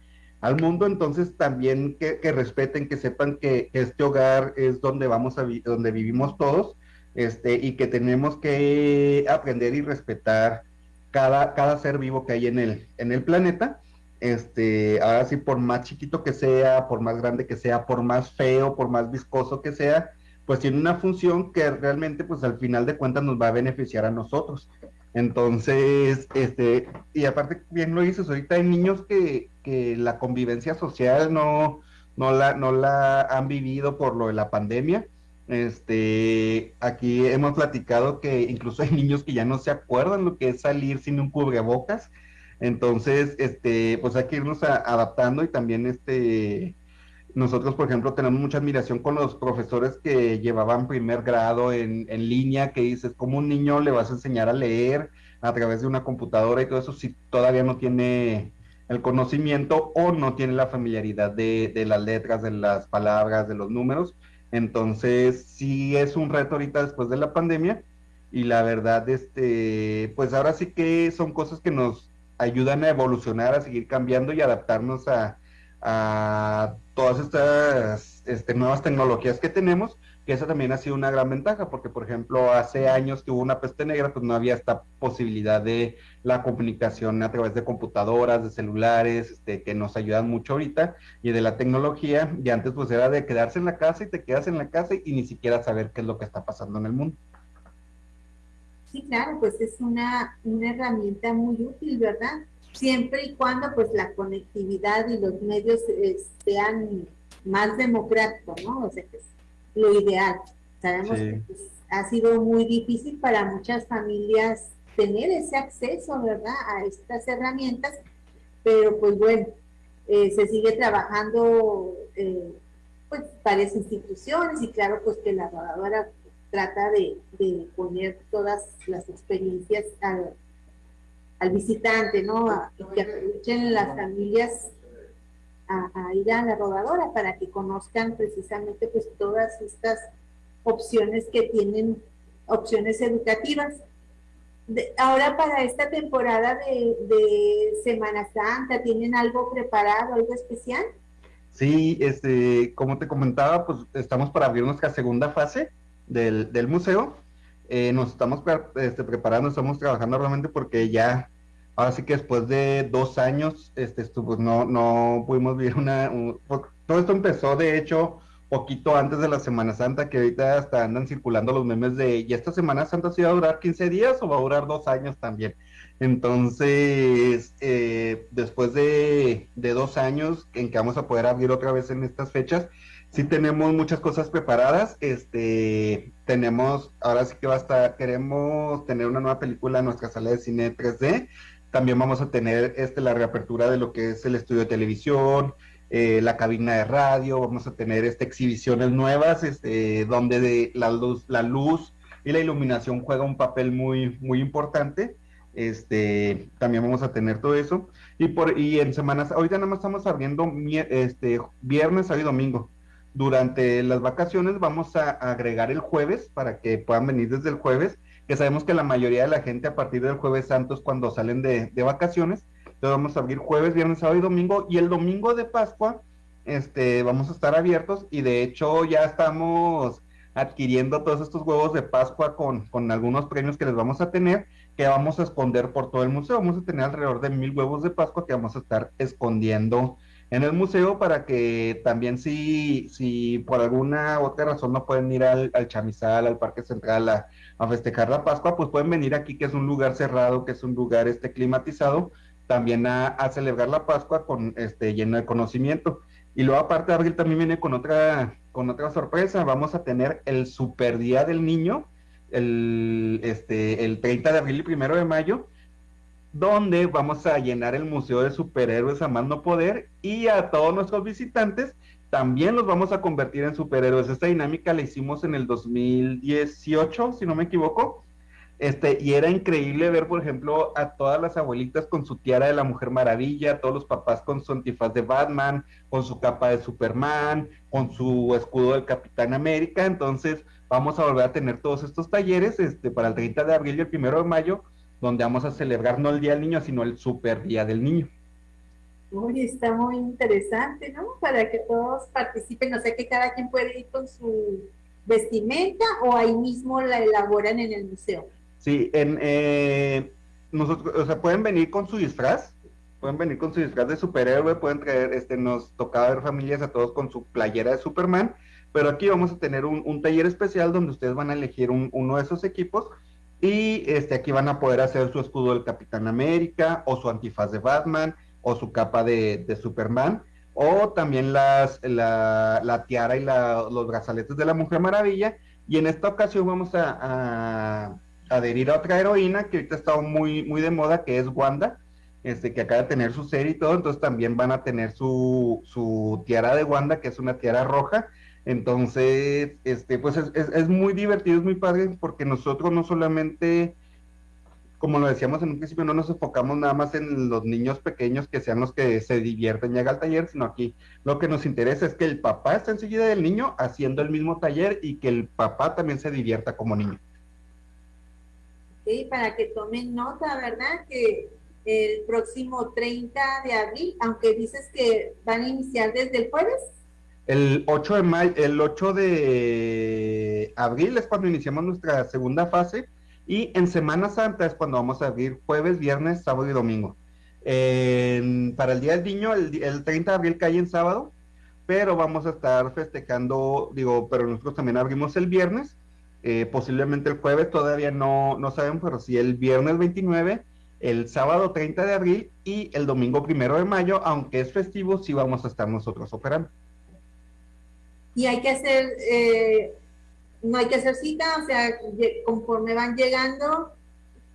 al mundo? Entonces también que, respeten, que sepan que, este hogar es donde vamos a donde vivimos todos, este, y que tenemos que aprender y respetar cada, cada ser vivo que hay en el, en el planeta este, ahora sí, por más chiquito que sea, por más grande que sea, por más feo, por más viscoso que sea, pues tiene una función que realmente, pues al final de cuentas nos va a beneficiar a nosotros. Entonces, este, y aparte, bien lo dices, ahorita hay niños que, que la convivencia social no, no, la, no la han vivido por lo de la pandemia. Este, aquí hemos platicado que incluso hay niños que ya no se acuerdan lo que es salir sin un cubrebocas entonces, este, pues hay que irnos adaptando y también este, nosotros, por ejemplo, tenemos mucha admiración con los profesores que llevaban primer grado en, en línea, que dices, ¿cómo un niño le vas a enseñar a leer a través de una computadora y todo eso si todavía no tiene el conocimiento o no tiene la familiaridad de, de las letras, de las palabras, de los números? Entonces, sí es un reto ahorita después de la pandemia y la verdad, este, pues ahora sí que son cosas que nos ayudan a evolucionar, a seguir cambiando y adaptarnos a, todas estas este, nuevas tecnologías que tenemos, que esa también ha sido una gran ventaja, porque por ejemplo hace años que hubo una peste negra, pues no había esta posibilidad de la comunicación a través de computadoras, de celulares, este, que nos ayudan mucho ahorita, y de la tecnología, y antes pues era de quedarse en la casa y te quedas en la casa y ni siquiera saber qué es lo que está pasando en el mundo. Sí, claro, pues es una, una herramienta muy útil, ¿verdad? Siempre y cuando pues la conectividad y los medios eh, sean más democráticos, ¿no? O sea, que es lo ideal. Sabemos que pues, ha sido muy difícil para muchas familias tener ese acceso, ¿verdad? A estas herramientas, pero pues bueno, eh, se sigue trabajando eh, pues varias instituciones y claro pues que la rodadora trata de, poner todas las experiencias al, visitante, ¿no? y que aprovechen las familias a, ir a la rodadora para que conozcan precisamente pues todas estas opciones que tienen, opciones educativas. ahora para esta temporada de, de, Semana Santa, ¿tienen algo preparado, algo especial? Sí, este, como te comentaba, pues estamos para abrir nuestra segunda fase del, del museo. Eh, nos estamos este, preparando, estamos trabajando realmente porque ya, ahora sí que después de dos años, este, esto, pues no, no pudimos vivir una... Pues, todo esto empezó, de hecho, poquito antes de la Semana Santa, que ahorita hasta andan circulando los memes de, ¿y esta Semana Santa sí va a durar 15 días o va a durar dos años también? Entonces, eh, después de, de, dos años en que vamos a poder abrir otra vez en estas fechas, sí tenemos muchas cosas preparadas. Este, tenemos, ahora sí que va a estar, queremos tener una nueva película en nuestra sala de cine 3D. También vamos a tener este, la reapertura de lo que es el estudio de televisión, eh, la cabina de radio, vamos a tener este, exhibiciones nuevas, este, donde de la luz, la luz y la iluminación juega un papel muy, muy importante. Este, también vamos a tener todo eso. Y por, y en semanas, ahorita nada más estamos abriendo este viernes, sábado y domingo durante las vacaciones vamos a agregar el jueves para que puedan venir desde el jueves, que sabemos que la mayoría de la gente a partir del jueves santo es cuando salen de, vacaciones. Entonces vamos a abrir jueves, viernes, sábado y domingo. Y el domingo de Pascua este, vamos a estar abiertos y de hecho ya estamos adquiriendo todos estos huevos de Pascua con, con algunos premios que les vamos a tener, que vamos a esconder por todo el museo. Vamos a tener alrededor de mil huevos de Pascua que vamos a estar escondiendo en el museo para que también si, si por alguna otra razón no pueden ir al, chamizal, al Parque Central a, festejar la Pascua, pues pueden venir aquí que es un lugar cerrado, que es un lugar este climatizado, también a, celebrar la Pascua con este lleno de conocimiento. Y luego aparte Abril también viene con otra, con otra sorpresa, vamos a tener el Super Día del Niño, el, este, el 30 de abril y primero de mayo, donde vamos a llenar el Museo de Superhéroes a más poder y a todos nuestros visitantes también los vamos a convertir en superhéroes. Esta dinámica la hicimos en el 2018, si no me equivoco. Este, y era increíble ver, por ejemplo, a todas las abuelitas con su tiara de la Mujer Maravilla, todos los papás con su antifaz de Batman, con su capa de Superman, con su escudo del Capitán América. Entonces, vamos a volver a tener todos estos talleres este, para el 30 de abril y el 1 de mayo, donde vamos a celebrar no el Día del Niño, sino el Super Día del Niño. Uy, está muy interesante, ¿no? Para que todos participen, o sea que cada quien puede ir con su vestimenta o ahí mismo la elaboran en el museo. Sí, en, eh, nosotros, o sea, pueden venir con su disfraz, pueden venir con su disfraz de superhéroe, pueden traer, este, nos tocaba ver familias a todos con su playera de Superman, pero aquí vamos a tener un, taller especial donde ustedes van a elegir uno de esos equipos y este, aquí van a poder hacer su escudo del Capitán América o su antifaz de Batman o su capa de, Superman o también las, la, tiara y los brazaletes de la Mujer Maravilla. Y en esta ocasión vamos a, adherir a otra heroína que ahorita está muy, muy de moda, que es Wanda, este, que acaba de tener su serie y todo, entonces también van a tener su, su tiara de Wanda, que es una tiara roja, entonces, este, pues es, es, muy divertido, es muy padre, porque nosotros no solamente, como lo decíamos en un principio, no nos enfocamos nada más en los niños pequeños que sean los que se divierten y hagan el taller, sino aquí lo que nos interesa es que el papá esté enseguida del niño haciendo el mismo taller y que el papá también se divierta como niño. Sí, para que tomen nota, ¿verdad? Que el próximo 30 de abril, aunque dices que van a iniciar desde el jueves. El 8 de mayo, el 8 de abril es cuando iniciamos nuestra segunda fase y en Semana Santa es cuando vamos a abrir jueves, viernes, sábado y domingo. para el Día del Niño, el, 30 de abril cae en sábado, pero vamos a estar festejando, digo, pero nosotros también abrimos el viernes, eh, posiblemente el jueves, todavía no, no sabemos, pero sí el viernes 29, el sábado 30 de abril y el domingo primero de mayo, aunque es festivo, sí vamos a estar nosotros operando y hay que hacer, eh, no hay que hacer cita, o sea, conforme van llegando.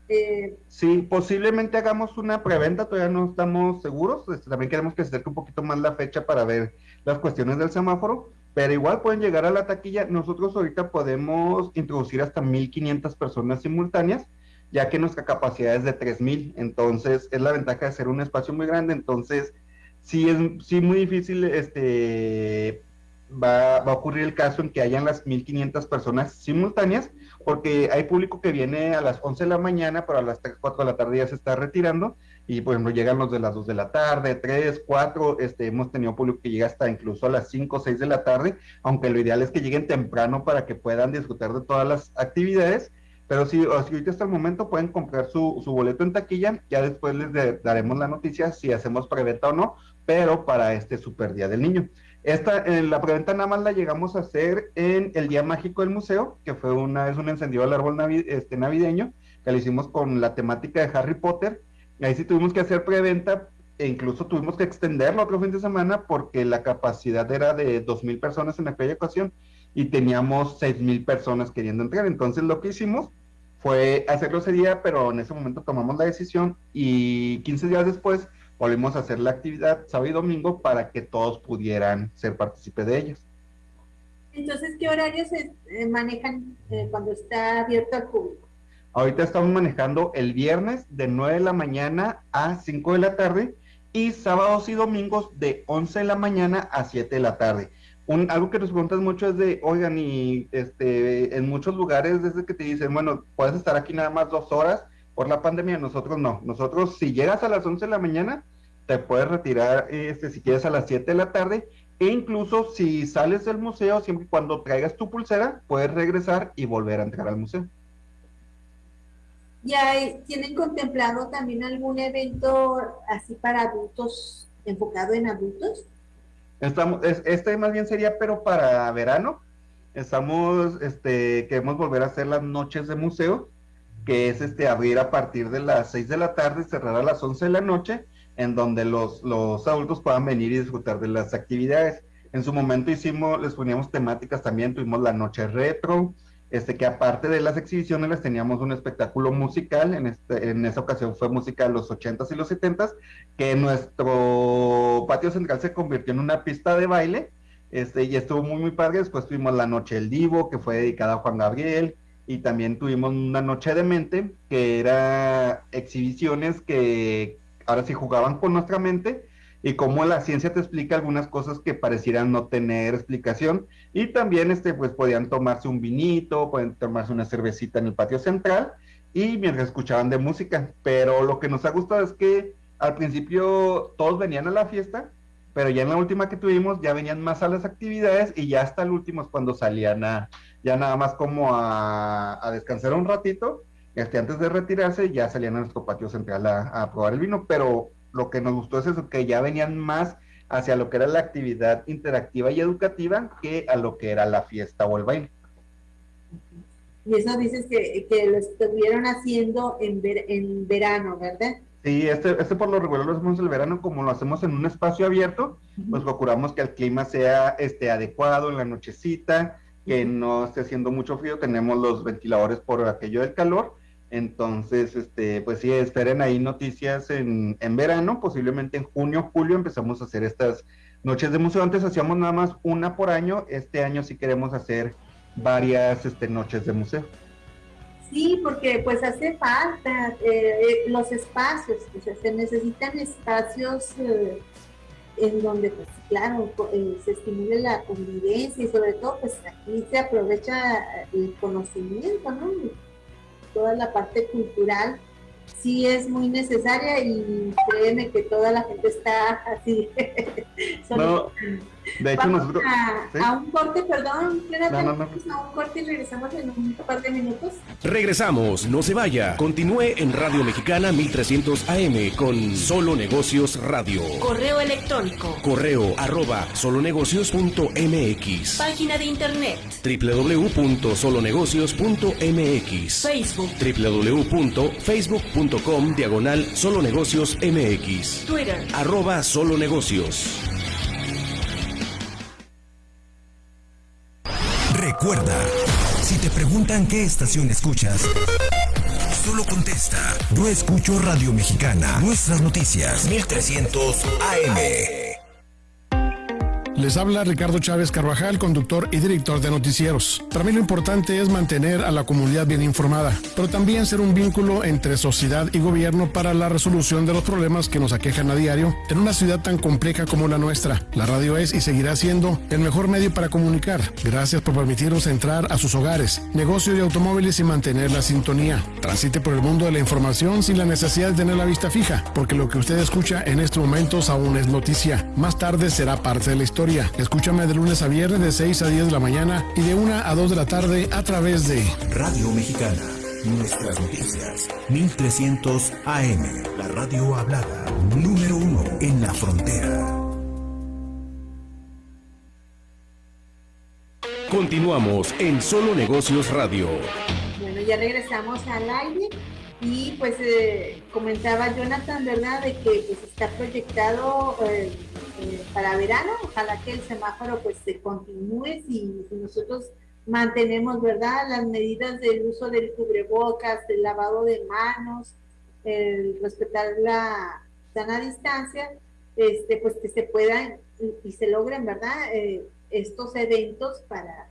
Eh, sí, posiblemente hagamos una preventa, todavía no estamos seguros, este, también queremos que se acerque un poquito más la fecha para ver las cuestiones del semáforo, pero igual pueden llegar a la taquilla, nosotros ahorita podemos introducir hasta 1500 personas simultáneas, ya que nuestra capacidad es de 3000, entonces es la ventaja de ser un espacio muy grande, entonces sí es sí muy difícil este va, a ocurrir el caso en que hayan las 1500 personas simultáneas, porque hay público que viene a las 11 de la mañana, pero a las 3, 4 de la tarde ya se está retirando, y por ejemplo llegan los de las 2 de la tarde, 3, 4, este, hemos tenido público que llega hasta incluso a las 5, 6 de la tarde, aunque lo ideal es que lleguen temprano para que puedan disfrutar de todas las actividades, pero si, ahorita hasta el momento pueden comprar su, su boleto en taquilla, ya después les daremos la noticia si hacemos preventa o no, pero para este super día del niño. Esta, en la preventa nada más la llegamos a hacer en el Día Mágico del Museo, que fue una vez un encendido al árbol este, navideño, que lo hicimos con la temática de Harry Potter. Ahí sí tuvimos que hacer preventa e incluso tuvimos que extenderlo otro fin de semana porque la capacidad era de 2.000 personas en aquella ocasión y teníamos 6.000 personas queriendo entrar. Entonces lo que hicimos fue hacerlo ese día, pero en ese momento tomamos la decisión y 15 días después volvimos a hacer la actividad sábado y domingo para que todos pudieran ser partícipes de ellos. Entonces, ¿qué horarios se eh, manejan eh, cuando está abierto al público? Ahorita estamos manejando el viernes de 9 de la mañana a 5 de la tarde y sábados y domingos de 11 de la mañana a 7 de la tarde. Un, algo que nos preguntas mucho es de, oigan, y este, en muchos lugares desde que te dicen, bueno, puedes estar aquí nada más dos horas, por la pandemia, nosotros no. Nosotros, si llegas a las 11 de la mañana, te puedes retirar este, si quieres a las 7 de la tarde. E incluso si sales del museo, siempre y cuando traigas tu pulsera, puedes regresar y volver a entrar al museo. ¿Y tienen contemplado también algún evento así para adultos, enfocado en adultos? Estamos, este más bien sería, pero para verano. Estamos, este, queremos volver a hacer las noches de museo que es este abrir a partir de las 6 de la tarde, cerrar a las 11 de la noche, en donde los, los adultos puedan venir y disfrutar de las actividades. En su momento hicimos, les poníamos temáticas también, tuvimos la noche retro, este que aparte de las exhibiciones les teníamos un espectáculo musical, en, este, en esa ocasión fue música de los 80s y los 70s, que nuestro patio central se convirtió en una pista de baile, este, y estuvo muy muy padre, después tuvimos la noche del Divo, que fue dedicada a Juan Gabriel, y también tuvimos una noche de mente, que era exhibiciones que ahora sí jugaban con nuestra mente y cómo la ciencia te explica algunas cosas que parecieran no tener explicación. Y también este pues podían tomarse un vinito, pueden tomarse una cervecita en el patio central y mientras escuchaban de música, pero lo que nos ha gustado es que al principio todos venían a la fiesta, pero ya en la última que tuvimos ya venían más a las actividades y ya hasta el último es cuando salían a ya nada más como a, descansar un ratito, este, antes de retirarse ya salían a nuestro patio central a, a probar el vino, pero lo que nos gustó es eso, que ya venían más hacia lo que era la actividad interactiva y educativa que a lo que era la fiesta o el baile. Y eso dices que, que lo estuvieron haciendo en, ver, en verano, ¿verdad? Sí, este, este por lo regular lo hacemos el verano, como lo hacemos en un espacio abierto, pues procuramos que el clima sea este, adecuado en la nochecita, que no esté haciendo mucho frío, tenemos los ventiladores por aquello del calor, entonces, este, pues sí, esperen ahí noticias en, en verano, posiblemente en junio, julio empezamos a hacer estas noches de museo. Antes hacíamos nada más una por año, este año sí queremos hacer varias este, noches de museo. Sí, porque pues hace falta eh, los espacios, o sea, se necesitan espacios eh, en donde, pues claro, eh, se estimule la convivencia y sobre todo, pues aquí se aprovecha el conocimiento, ¿no? toda la parte cultural sí es muy necesaria y créeme que toda la gente está así. no, de hecho nosotros... A, un corte, perdón, no, no, a un corte y regresamos en un par de minutos. Regresamos, no se vaya. Continúe en Radio Mexicana 1300 AM con Solo Negocios Radio. Correo electrónico. Correo arroba solonegocios.mx. Página de internet. www.solonegocios.mx. Facebook. www.facebook.com diagonal solonegocios MX. Twitter. Arroba solonegocios. Recuerda, si te preguntan qué estación escuchas, solo contesta, yo escucho Radio Mexicana, nuestras noticias, 1300 AM. Les habla Ricardo Chávez Carvajal, conductor y director de noticieros. Para mí lo importante es mantener a la comunidad bien informada, pero también ser un vínculo entre sociedad y gobierno para la resolución de los problemas que nos aquejan a diario en una ciudad tan compleja como la nuestra. La radio es y seguirá siendo el mejor medio para comunicar. Gracias por permitirnos entrar a sus hogares, negocios y automóviles y mantener la sintonía. Transite por el mundo de la información sin la necesidad de tener la vista fija, porque lo que usted escucha en estos momentos aún es noticia. Más tarde será parte de la historia Escúchame de lunes a viernes de 6 a 10 de la mañana y de 1 a 2 de la tarde a través de Radio Mexicana. Nuestras noticias. 1300 AM. La radio hablada. Número uno en la frontera. Continuamos en Solo Negocios Radio. Bueno, ya regresamos al aire y pues eh, comentaba Jonathan, ¿verdad? De que pues, está proyectado eh, eh, para verano, ojalá que el semáforo pues se continúe si, nosotros mantenemos, ¿verdad? Las medidas del uso del cubrebocas, del lavado de manos, el respetar la sana distancia, este, pues que se puedan y, se logren, ¿verdad? estos eventos para,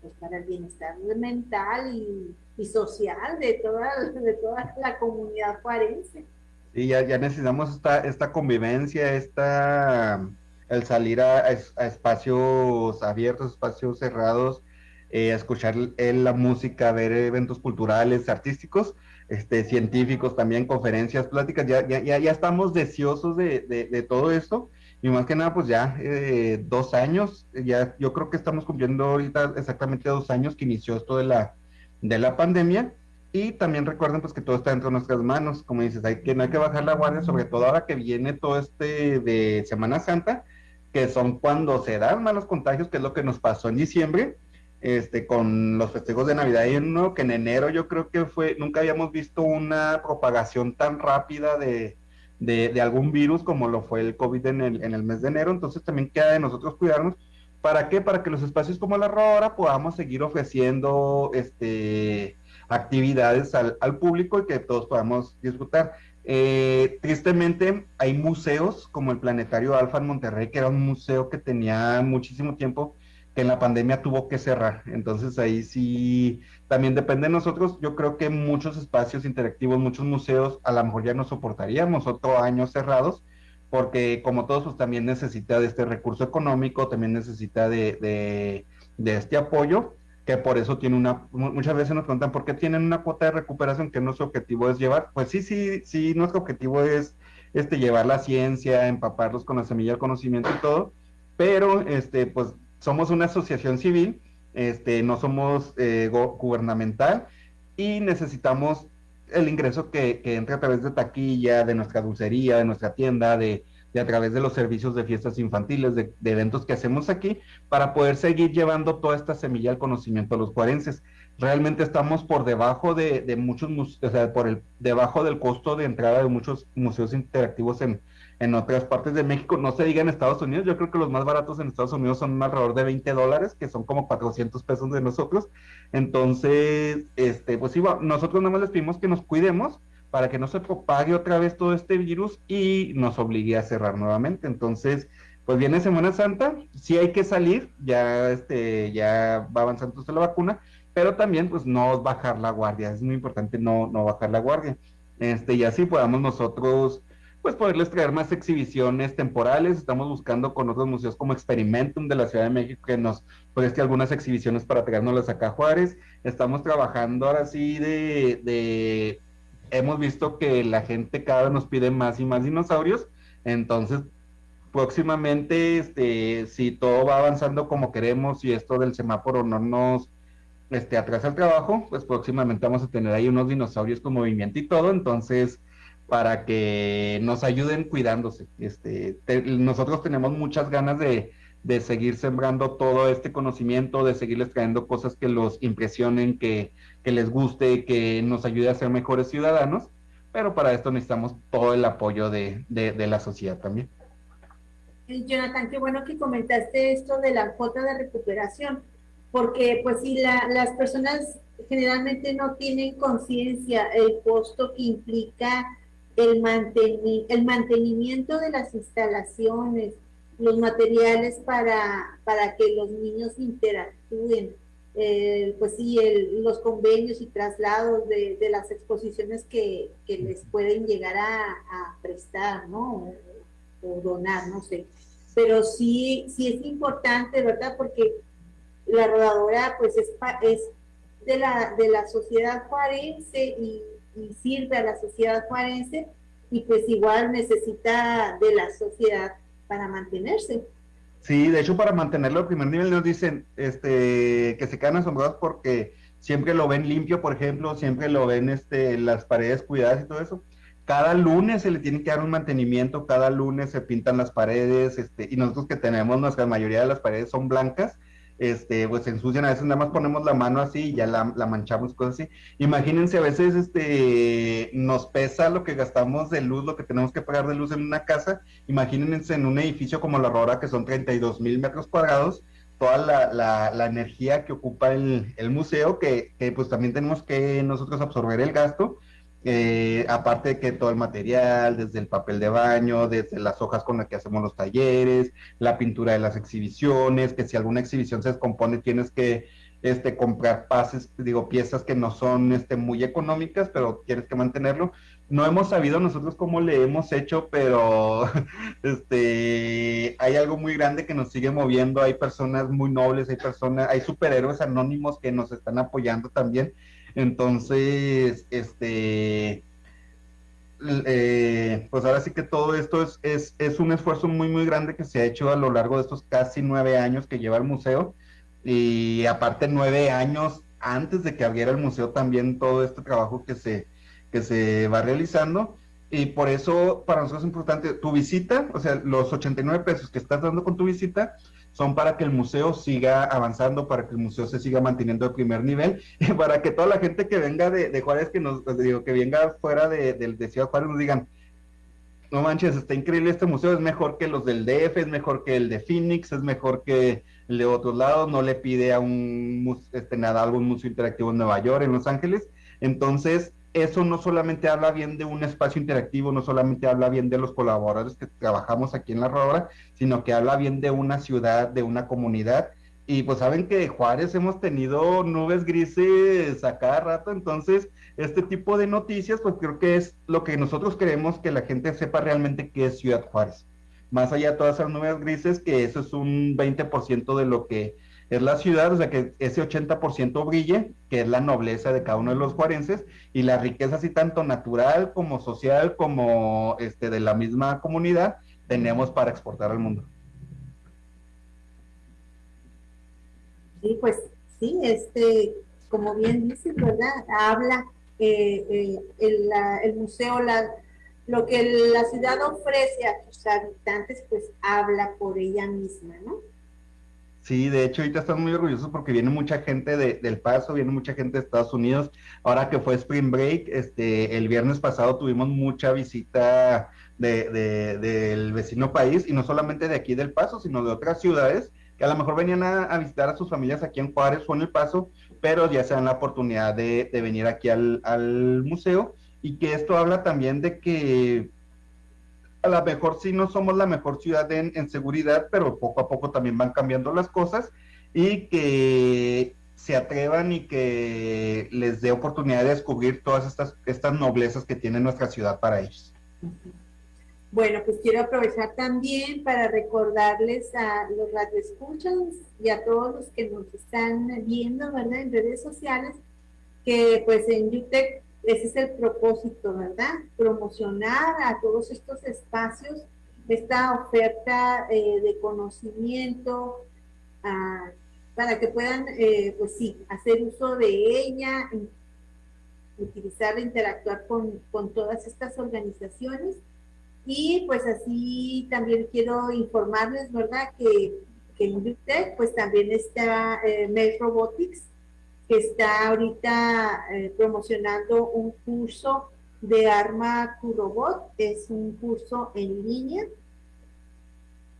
pues, para el bienestar mental y y social de toda, de toda la comunidad juarense. Y ya, ya necesitamos esta, esta convivencia, esta, el salir a, espacios abiertos, espacios cerrados, eh, escuchar la música, ver eventos culturales, artísticos, este, científicos también, conferencias, pláticas, ya, ya, ya, estamos deseosos de, de, todo esto. Y más que nada, pues ya eh, dos años, ya yo creo que estamos cumpliendo ahorita exactamente dos años que inició esto de la, de la pandemia. Y también recuerden pues que todo está dentro de nuestras manos, como dices, hay que, no hay que bajar la guardia, sobre todo ahora que viene todo este de Semana Santa, que son cuando se dan malos contagios, que es lo que nos pasó en diciembre, este, con los festejos de Navidad y uno que en enero yo creo que fue, nunca habíamos visto una propagación tan rápida de, de, algún virus como lo fue el COVID en el, en el mes de enero, entonces también queda de nosotros cuidarnos ¿Para qué? Para que los espacios como la Rora podamos seguir ofreciendo este, actividades al, público y que todos podamos disfrutar. Eh, tristemente hay museos como el Planetario Alfa en Monterrey, que era un museo que tenía muchísimo tiempo, que en la pandemia tuvo que cerrar. Entonces ahí sí, también depende de nosotros. Yo creo que muchos espacios interactivos, muchos museos, a lo mejor ya no soportaríamos otro año cerrados porque como todos, pues también necesita de este recurso económico, también necesita de, de, este apoyo, que por eso tiene una, muchas veces nos preguntan por qué tienen una cuota de recuperación que nuestro objetivo es llevar. Pues sí, sí, sí, nuestro objetivo es este, llevar la ciencia, empaparlos con la semilla del conocimiento y todo, pero este, pues somos una asociación civil, este, no somos eh, gubernamental y necesitamos el ingreso que, que entre a través de taquilla, de nuestra dulcería, de nuestra tienda, de, de a través de los servicios de fiestas infantiles, de, eventos que hacemos aquí, para poder seguir llevando toda esta semilla al conocimiento a los cuarenses. Realmente estamos por debajo de, de muchos, o sea, por el, debajo del costo de entrada de muchos museos interactivos en, en otras partes de México, no se diga en Estados Unidos, yo creo que los más baratos en Estados Unidos son alrededor de 20 dólares, que son como 400 pesos de nosotros. Entonces, este, pues sí, nosotros nada más les pedimos que nos cuidemos para que no se propague otra vez todo este virus y nos obligue a cerrar nuevamente. Entonces, pues viene Semana Santa, sí hay que salir, ya, este, ya va avanzando la vacuna, pero también pues no bajar la guardia, es muy importante no, no bajar la guardia. Este, y así podamos nosotros pues poderles traer más exhibiciones temporales. Estamos buscando con otros museos como Experimentum de la Ciudad de México que nos preste algunas exhibiciones para traérnoslas acá a Juárez. Estamos trabajando ahora sí de, de, hemos visto que la gente cada vez nos pide más y más dinosaurios, entonces próximamente, este, si todo va avanzando como queremos y esto del semáforo no nos este, atrasa el trabajo, pues próximamente vamos a tener ahí unos dinosaurios con movimiento y todo, entonces para que nos ayuden cuidándose. Este, nosotros tenemos muchas ganas de, de, seguir sembrando todo este conocimiento, de seguirles trayendo cosas que los impresionen, que, que les guste, que nos ayude a ser mejores ciudadanos, pero para esto necesitamos todo el apoyo de, de, la sociedad también. Jonathan, qué bueno que comentaste esto de la cuota de recuperación, porque pues si la, las personas generalmente no tienen conciencia el costo que implica el, el mantenimiento de las instalaciones, los materiales para, para que los niños interactúen, eh, pues sí, los convenios y traslados de, las exposiciones que, les pueden llegar a, prestar, ¿no? O, donar, no sé. Pero sí, sí es importante, ¿verdad? Porque la rodadora, pues es, es de, la, de la sociedad forense y y sirve a la sociedad juarense y pues igual necesita de la sociedad para mantenerse. Sí, de hecho para mantenerlo al primer nivel nos dicen este, que se quedan asombrados porque siempre lo ven limpio, por ejemplo, siempre lo ven este, las paredes cuidadas y todo eso. Cada lunes se le tiene que dar un mantenimiento, cada lunes se pintan las paredes, este, y nosotros que tenemos, nuestra mayoría de las paredes son blancas, este, pues se ensucian, a veces nada más ponemos la mano así y ya la, manchamos, cosas así. Imagínense, a veces este, nos pesa lo que gastamos de luz, lo que tenemos que pagar de luz en una casa, imagínense en un edificio como la Aurora, que son 32 mil metros cuadrados, toda la, la, energía que ocupa el, el museo, que, que, pues también tenemos que nosotros absorber el gasto, eh, aparte de que todo el material, desde el papel de baño, desde las hojas con las que hacemos los talleres, la pintura de las exhibiciones, que si alguna exhibición se descompone tienes que este, comprar pases, digo, piezas que no son este, muy económicas, pero tienes que mantenerlo. No hemos sabido nosotros cómo le hemos hecho, pero este, hay algo muy grande que nos sigue moviendo, hay personas muy nobles, hay personas, hay superhéroes anónimos que nos están apoyando también entonces, este, eh, pues ahora sí que todo esto es, es, es, un esfuerzo muy, muy grande que se ha hecho a lo largo de estos casi nueve años que lleva el museo. Y aparte nueve años antes de que abriera el museo también todo este trabajo que se, que se va realizando. Y por eso para nosotros es importante tu visita, o sea, los 89 pesos que estás dando con tu visita, son para que el museo siga avanzando, para que el museo se siga manteniendo de primer nivel, y para que toda la gente que venga de, Juárez, que nos digo, que venga fuera de, de, Ciudad Juárez, nos digan, no manches, está increíble este museo, es mejor que los del DF, es mejor que el de Phoenix, es mejor que el de otros lados, no le pide a un este, nada, algún museo interactivo en Nueva York, en Los Ángeles. Entonces, eso no solamente habla bien de un espacio interactivo, no solamente habla bien de los colaboradores que trabajamos aquí en la Rodora, sino que habla bien de una ciudad, de una comunidad. Y pues saben que de Juárez hemos tenido nubes grises a cada rato, entonces este tipo de noticias, pues creo que es lo que nosotros queremos que la gente sepa realmente qué es Ciudad Juárez. Más allá de todas esas nubes grises, que eso es un 20% de lo que es la ciudad, o sea que ese 80% brille, que es la nobleza de cada uno de los juarenses, y la riqueza así tanto natural como social como este de la misma comunidad, tenemos para exportar al mundo. Sí, pues sí, este, como bien dice, ¿verdad? Habla eh, eh, el, el, museo, lo que la ciudad ofrece a sus habitantes, pues habla por ella misma, ¿no? Sí, de hecho ahorita están muy orgullosos porque viene mucha gente de, del Paso, viene mucha gente de Estados Unidos. Ahora que fue Spring Break, este, el viernes pasado tuvimos mucha visita de, del vecino país y no solamente de aquí del Paso, sino de otras ciudades que a lo mejor venían a, visitar a sus familias aquí en Juárez o en El Paso, pero ya se dan la oportunidad de, venir aquí al, al museo y que esto habla también de que a lo mejor sí no somos la mejor ciudad en, seguridad, pero poco a poco también van cambiando las cosas y que se atrevan y que les dé oportunidad de descubrir todas estas, estas noblezas que tiene nuestra ciudad para ellos. Bueno, pues quiero aprovechar también para recordarles a los radioescuchas y a todos los que nos están viendo, ¿verdad? En redes sociales, que pues en UTEC ese es el propósito, ¿verdad? Promocionar a todos estos espacios esta oferta eh, de conocimiento ah, para que puedan, eh, pues sí, hacer uso de ella, utilizarla, interactuar con, con todas estas organizaciones. Y pues así también quiero informarles, ¿verdad? Que, en UTEC pues también está eh, Robotics, que está ahorita eh, promocionando un curso de Arma tu Robot. Es un curso en línea.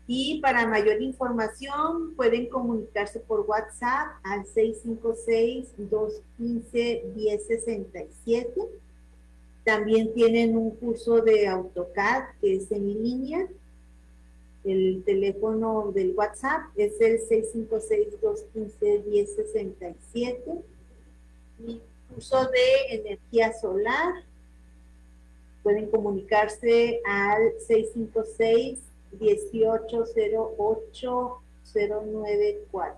Y para mayor información pueden comunicarse por WhatsApp al 656-215-1067. También tienen un curso de AutoCAD que es en línea el teléfono del WhatsApp es el 656-215-1067. Mi curso de energía solar. Pueden comunicarse al 656-1808-094.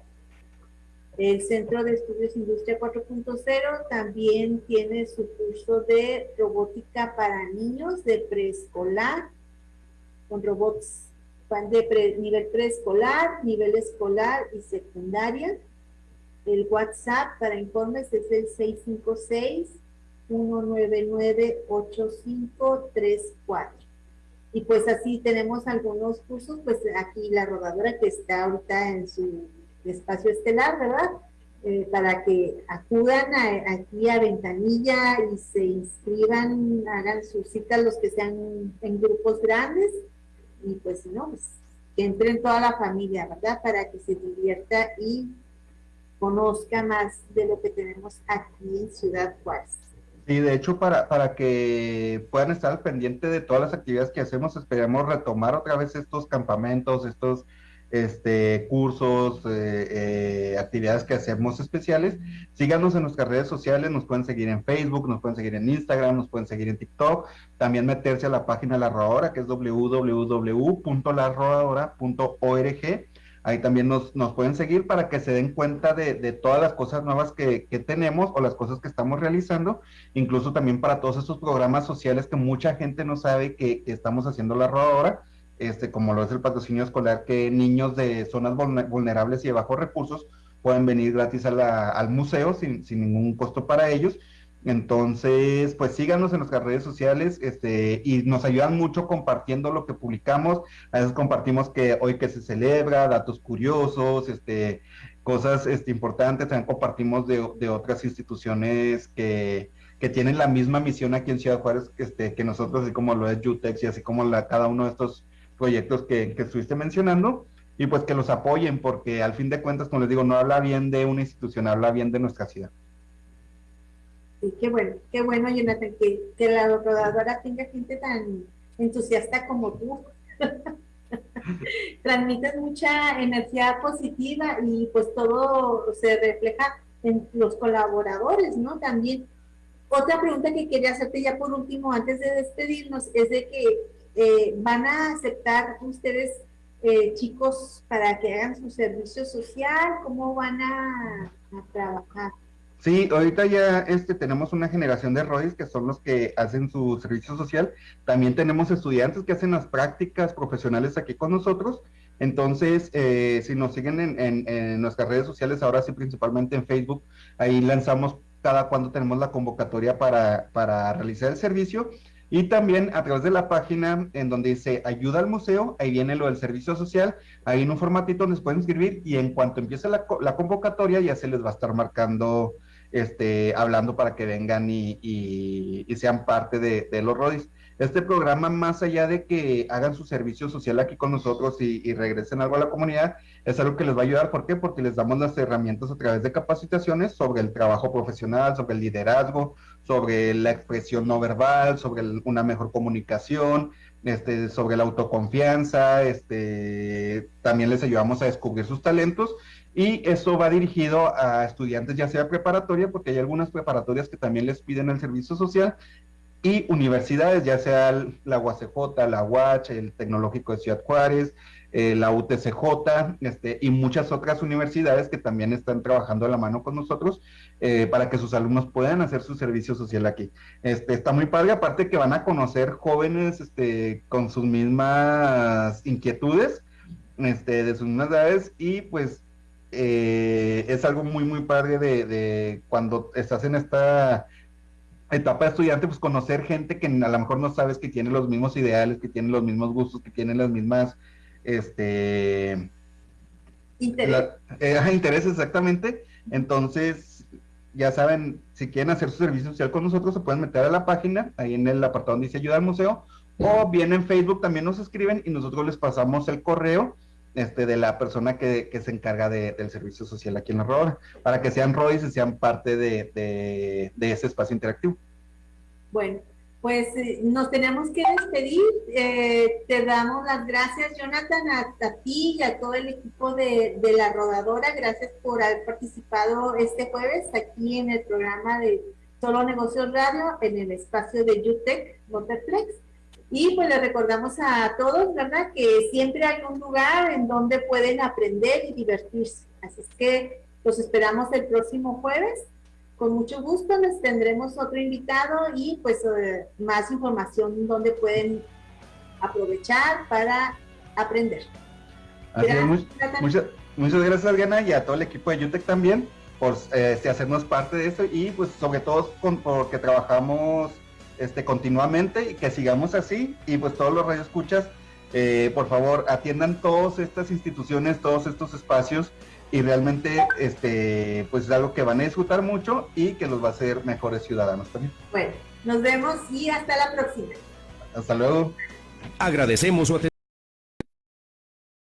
El Centro de Estudios Industria 4.0 también tiene su curso de robótica para niños de preescolar con robots de nivel preescolar, nivel escolar y secundaria. El WhatsApp para informes es el 656-199-8534. Y pues así tenemos algunos cursos, pues aquí la rodadora que está ahorita en su espacio estelar, ¿verdad? Eh, para que acudan aquí a Ventanilla y se inscriban, hagan sus citas los que sean en grupos grandes y pues no, pues, que entre en toda la familia, ¿verdad? Para que se divierta y conozca más de lo que tenemos aquí en Ciudad Juárez. Sí, de hecho, para, para que puedan estar al pendiente de todas las actividades que hacemos, esperamos retomar otra vez estos campamentos, estos este, cursos, eh, eh, actividades que hacemos especiales. Síganos en nuestras redes sociales, nos pueden seguir en Facebook, nos pueden seguir en Instagram, nos pueden seguir en TikTok. También meterse a la página la Rodadora, que es www.larrodadora.org. Ahí también nos, nos, pueden seguir para que se den cuenta de, de todas las cosas nuevas que, que, tenemos o las cosas que estamos realizando, incluso también para todos esos programas sociales que mucha gente no sabe que, que estamos haciendo la rodadora este, como lo es el patrocinio escolar, que niños de zonas vulnerables y de bajos recursos pueden venir gratis al museo sin, ningún costo para ellos. Entonces, pues síganos en nuestras redes sociales este, y nos ayudan mucho compartiendo lo que publicamos. A veces compartimos que hoy que se celebra, datos curiosos, este, cosas este, importantes. También compartimos de, otras instituciones que, que, tienen la misma misión aquí en Ciudad Juárez este, que nosotros, así como lo es UTEX y así como la, cada uno de estos proyectos que, estuviste mencionando y pues que los apoyen porque al fin de cuentas, como les digo, no habla bien de una institución, habla bien de nuestra ciudad. Sí, qué bueno, qué bueno, Jonathan, que, que la rodadora tenga gente tan entusiasta como tú. Transmites mucha energía positiva y pues todo se refleja en los colaboradores, ¿no? También otra pregunta que quería hacerte ya por último, antes de despedirnos, es de que eh, van a aceptar ustedes eh, chicos para que hagan su servicio social, ¿cómo van a, trabajar? Sí, ahorita ya este, tenemos una generación de ROIs que son los que hacen su servicio social. También tenemos estudiantes que hacen las prácticas profesionales aquí con nosotros. Entonces, eh, si nos siguen en, en, nuestras redes sociales, ahora sí principalmente en Facebook, ahí lanzamos cada cuando tenemos la convocatoria para, para realizar el servicio. Y también a través de la página en donde dice ayuda al museo, ahí viene lo del servicio social, ahí en un formatito les pueden inscribir y en cuanto empiece la, la convocatoria ya se les va a estar marcando, este, hablando para que vengan y, y, sean parte de, de los RODIS. Este programa, más allá de que hagan su servicio social aquí con nosotros y, regresen algo a la comunidad, es algo que les va a ayudar. ¿Por qué? Porque les damos las herramientas a través de capacitaciones sobre el trabajo profesional, sobre el liderazgo, sobre la expresión no verbal, sobre una mejor comunicación, este, sobre la autoconfianza, este, también les ayudamos a descubrir sus talentos y eso va dirigido a estudiantes ya sea preparatoria, porque hay algunas preparatorias que también les piden el servicio social y universidades, ya sea la UACJ, la UACH, el Tecnológico de Ciudad Juárez, eh, la UTCJ este, y muchas otras universidades que también están trabajando a la mano con nosotros eh, para que sus alumnos puedan hacer su servicio social aquí. Este, está muy padre, aparte que van a conocer jóvenes este, con sus mismas inquietudes, este, de sus mismas edades y pues eh, es algo muy, muy padre de, de cuando estás en esta etapa de estudiante, pues conocer gente que a lo mejor no sabes que tiene los mismos ideales, que tiene los mismos gustos, que tiene las mismas, este... Interés. Eh, intereses, exactamente. Entonces, ya saben, si quieren hacer su servicio social con nosotros, se pueden meter a la página, ahí en el apartado donde dice ayuda al museo, o bien en Facebook también nos escriben y nosotros les pasamos el correo este, de la persona que, que se encarga de, del servicio social aquí en la Rodora, para que sean ROIs y sean parte de, de, ese espacio interactivo. Bueno, pues eh, nos tenemos que despedir. Eh, te damos las gracias, Jonathan, a, ti y a todo el equipo de, de, la rodadora. Gracias por haber participado este jueves aquí en el programa de Solo Negocios Radio en el espacio de UTEC Waterflex. Y pues les recordamos a todos, ¿verdad? Que siempre hay un lugar en donde pueden aprender y divertirse. Así es que los esperamos el próximo jueves. Con mucho gusto les tendremos otro invitado y pues eh, más información donde pueden aprovechar para aprender. muchas, muchas gracias, Adriana, y a todo el equipo de UTEC también por eh, este, hacernos parte de eso y pues sobre todo con, porque trabajamos este, continuamente y que sigamos así. Y pues todos los radioescuchas, eh, por favor, atiendan todas estas instituciones, todos estos espacios y realmente este pues es algo que van a disfrutar mucho y que los va a hacer mejores ciudadanos también. Bueno, nos vemos y hasta la próxima. Hasta luego. Agradecemos su atención.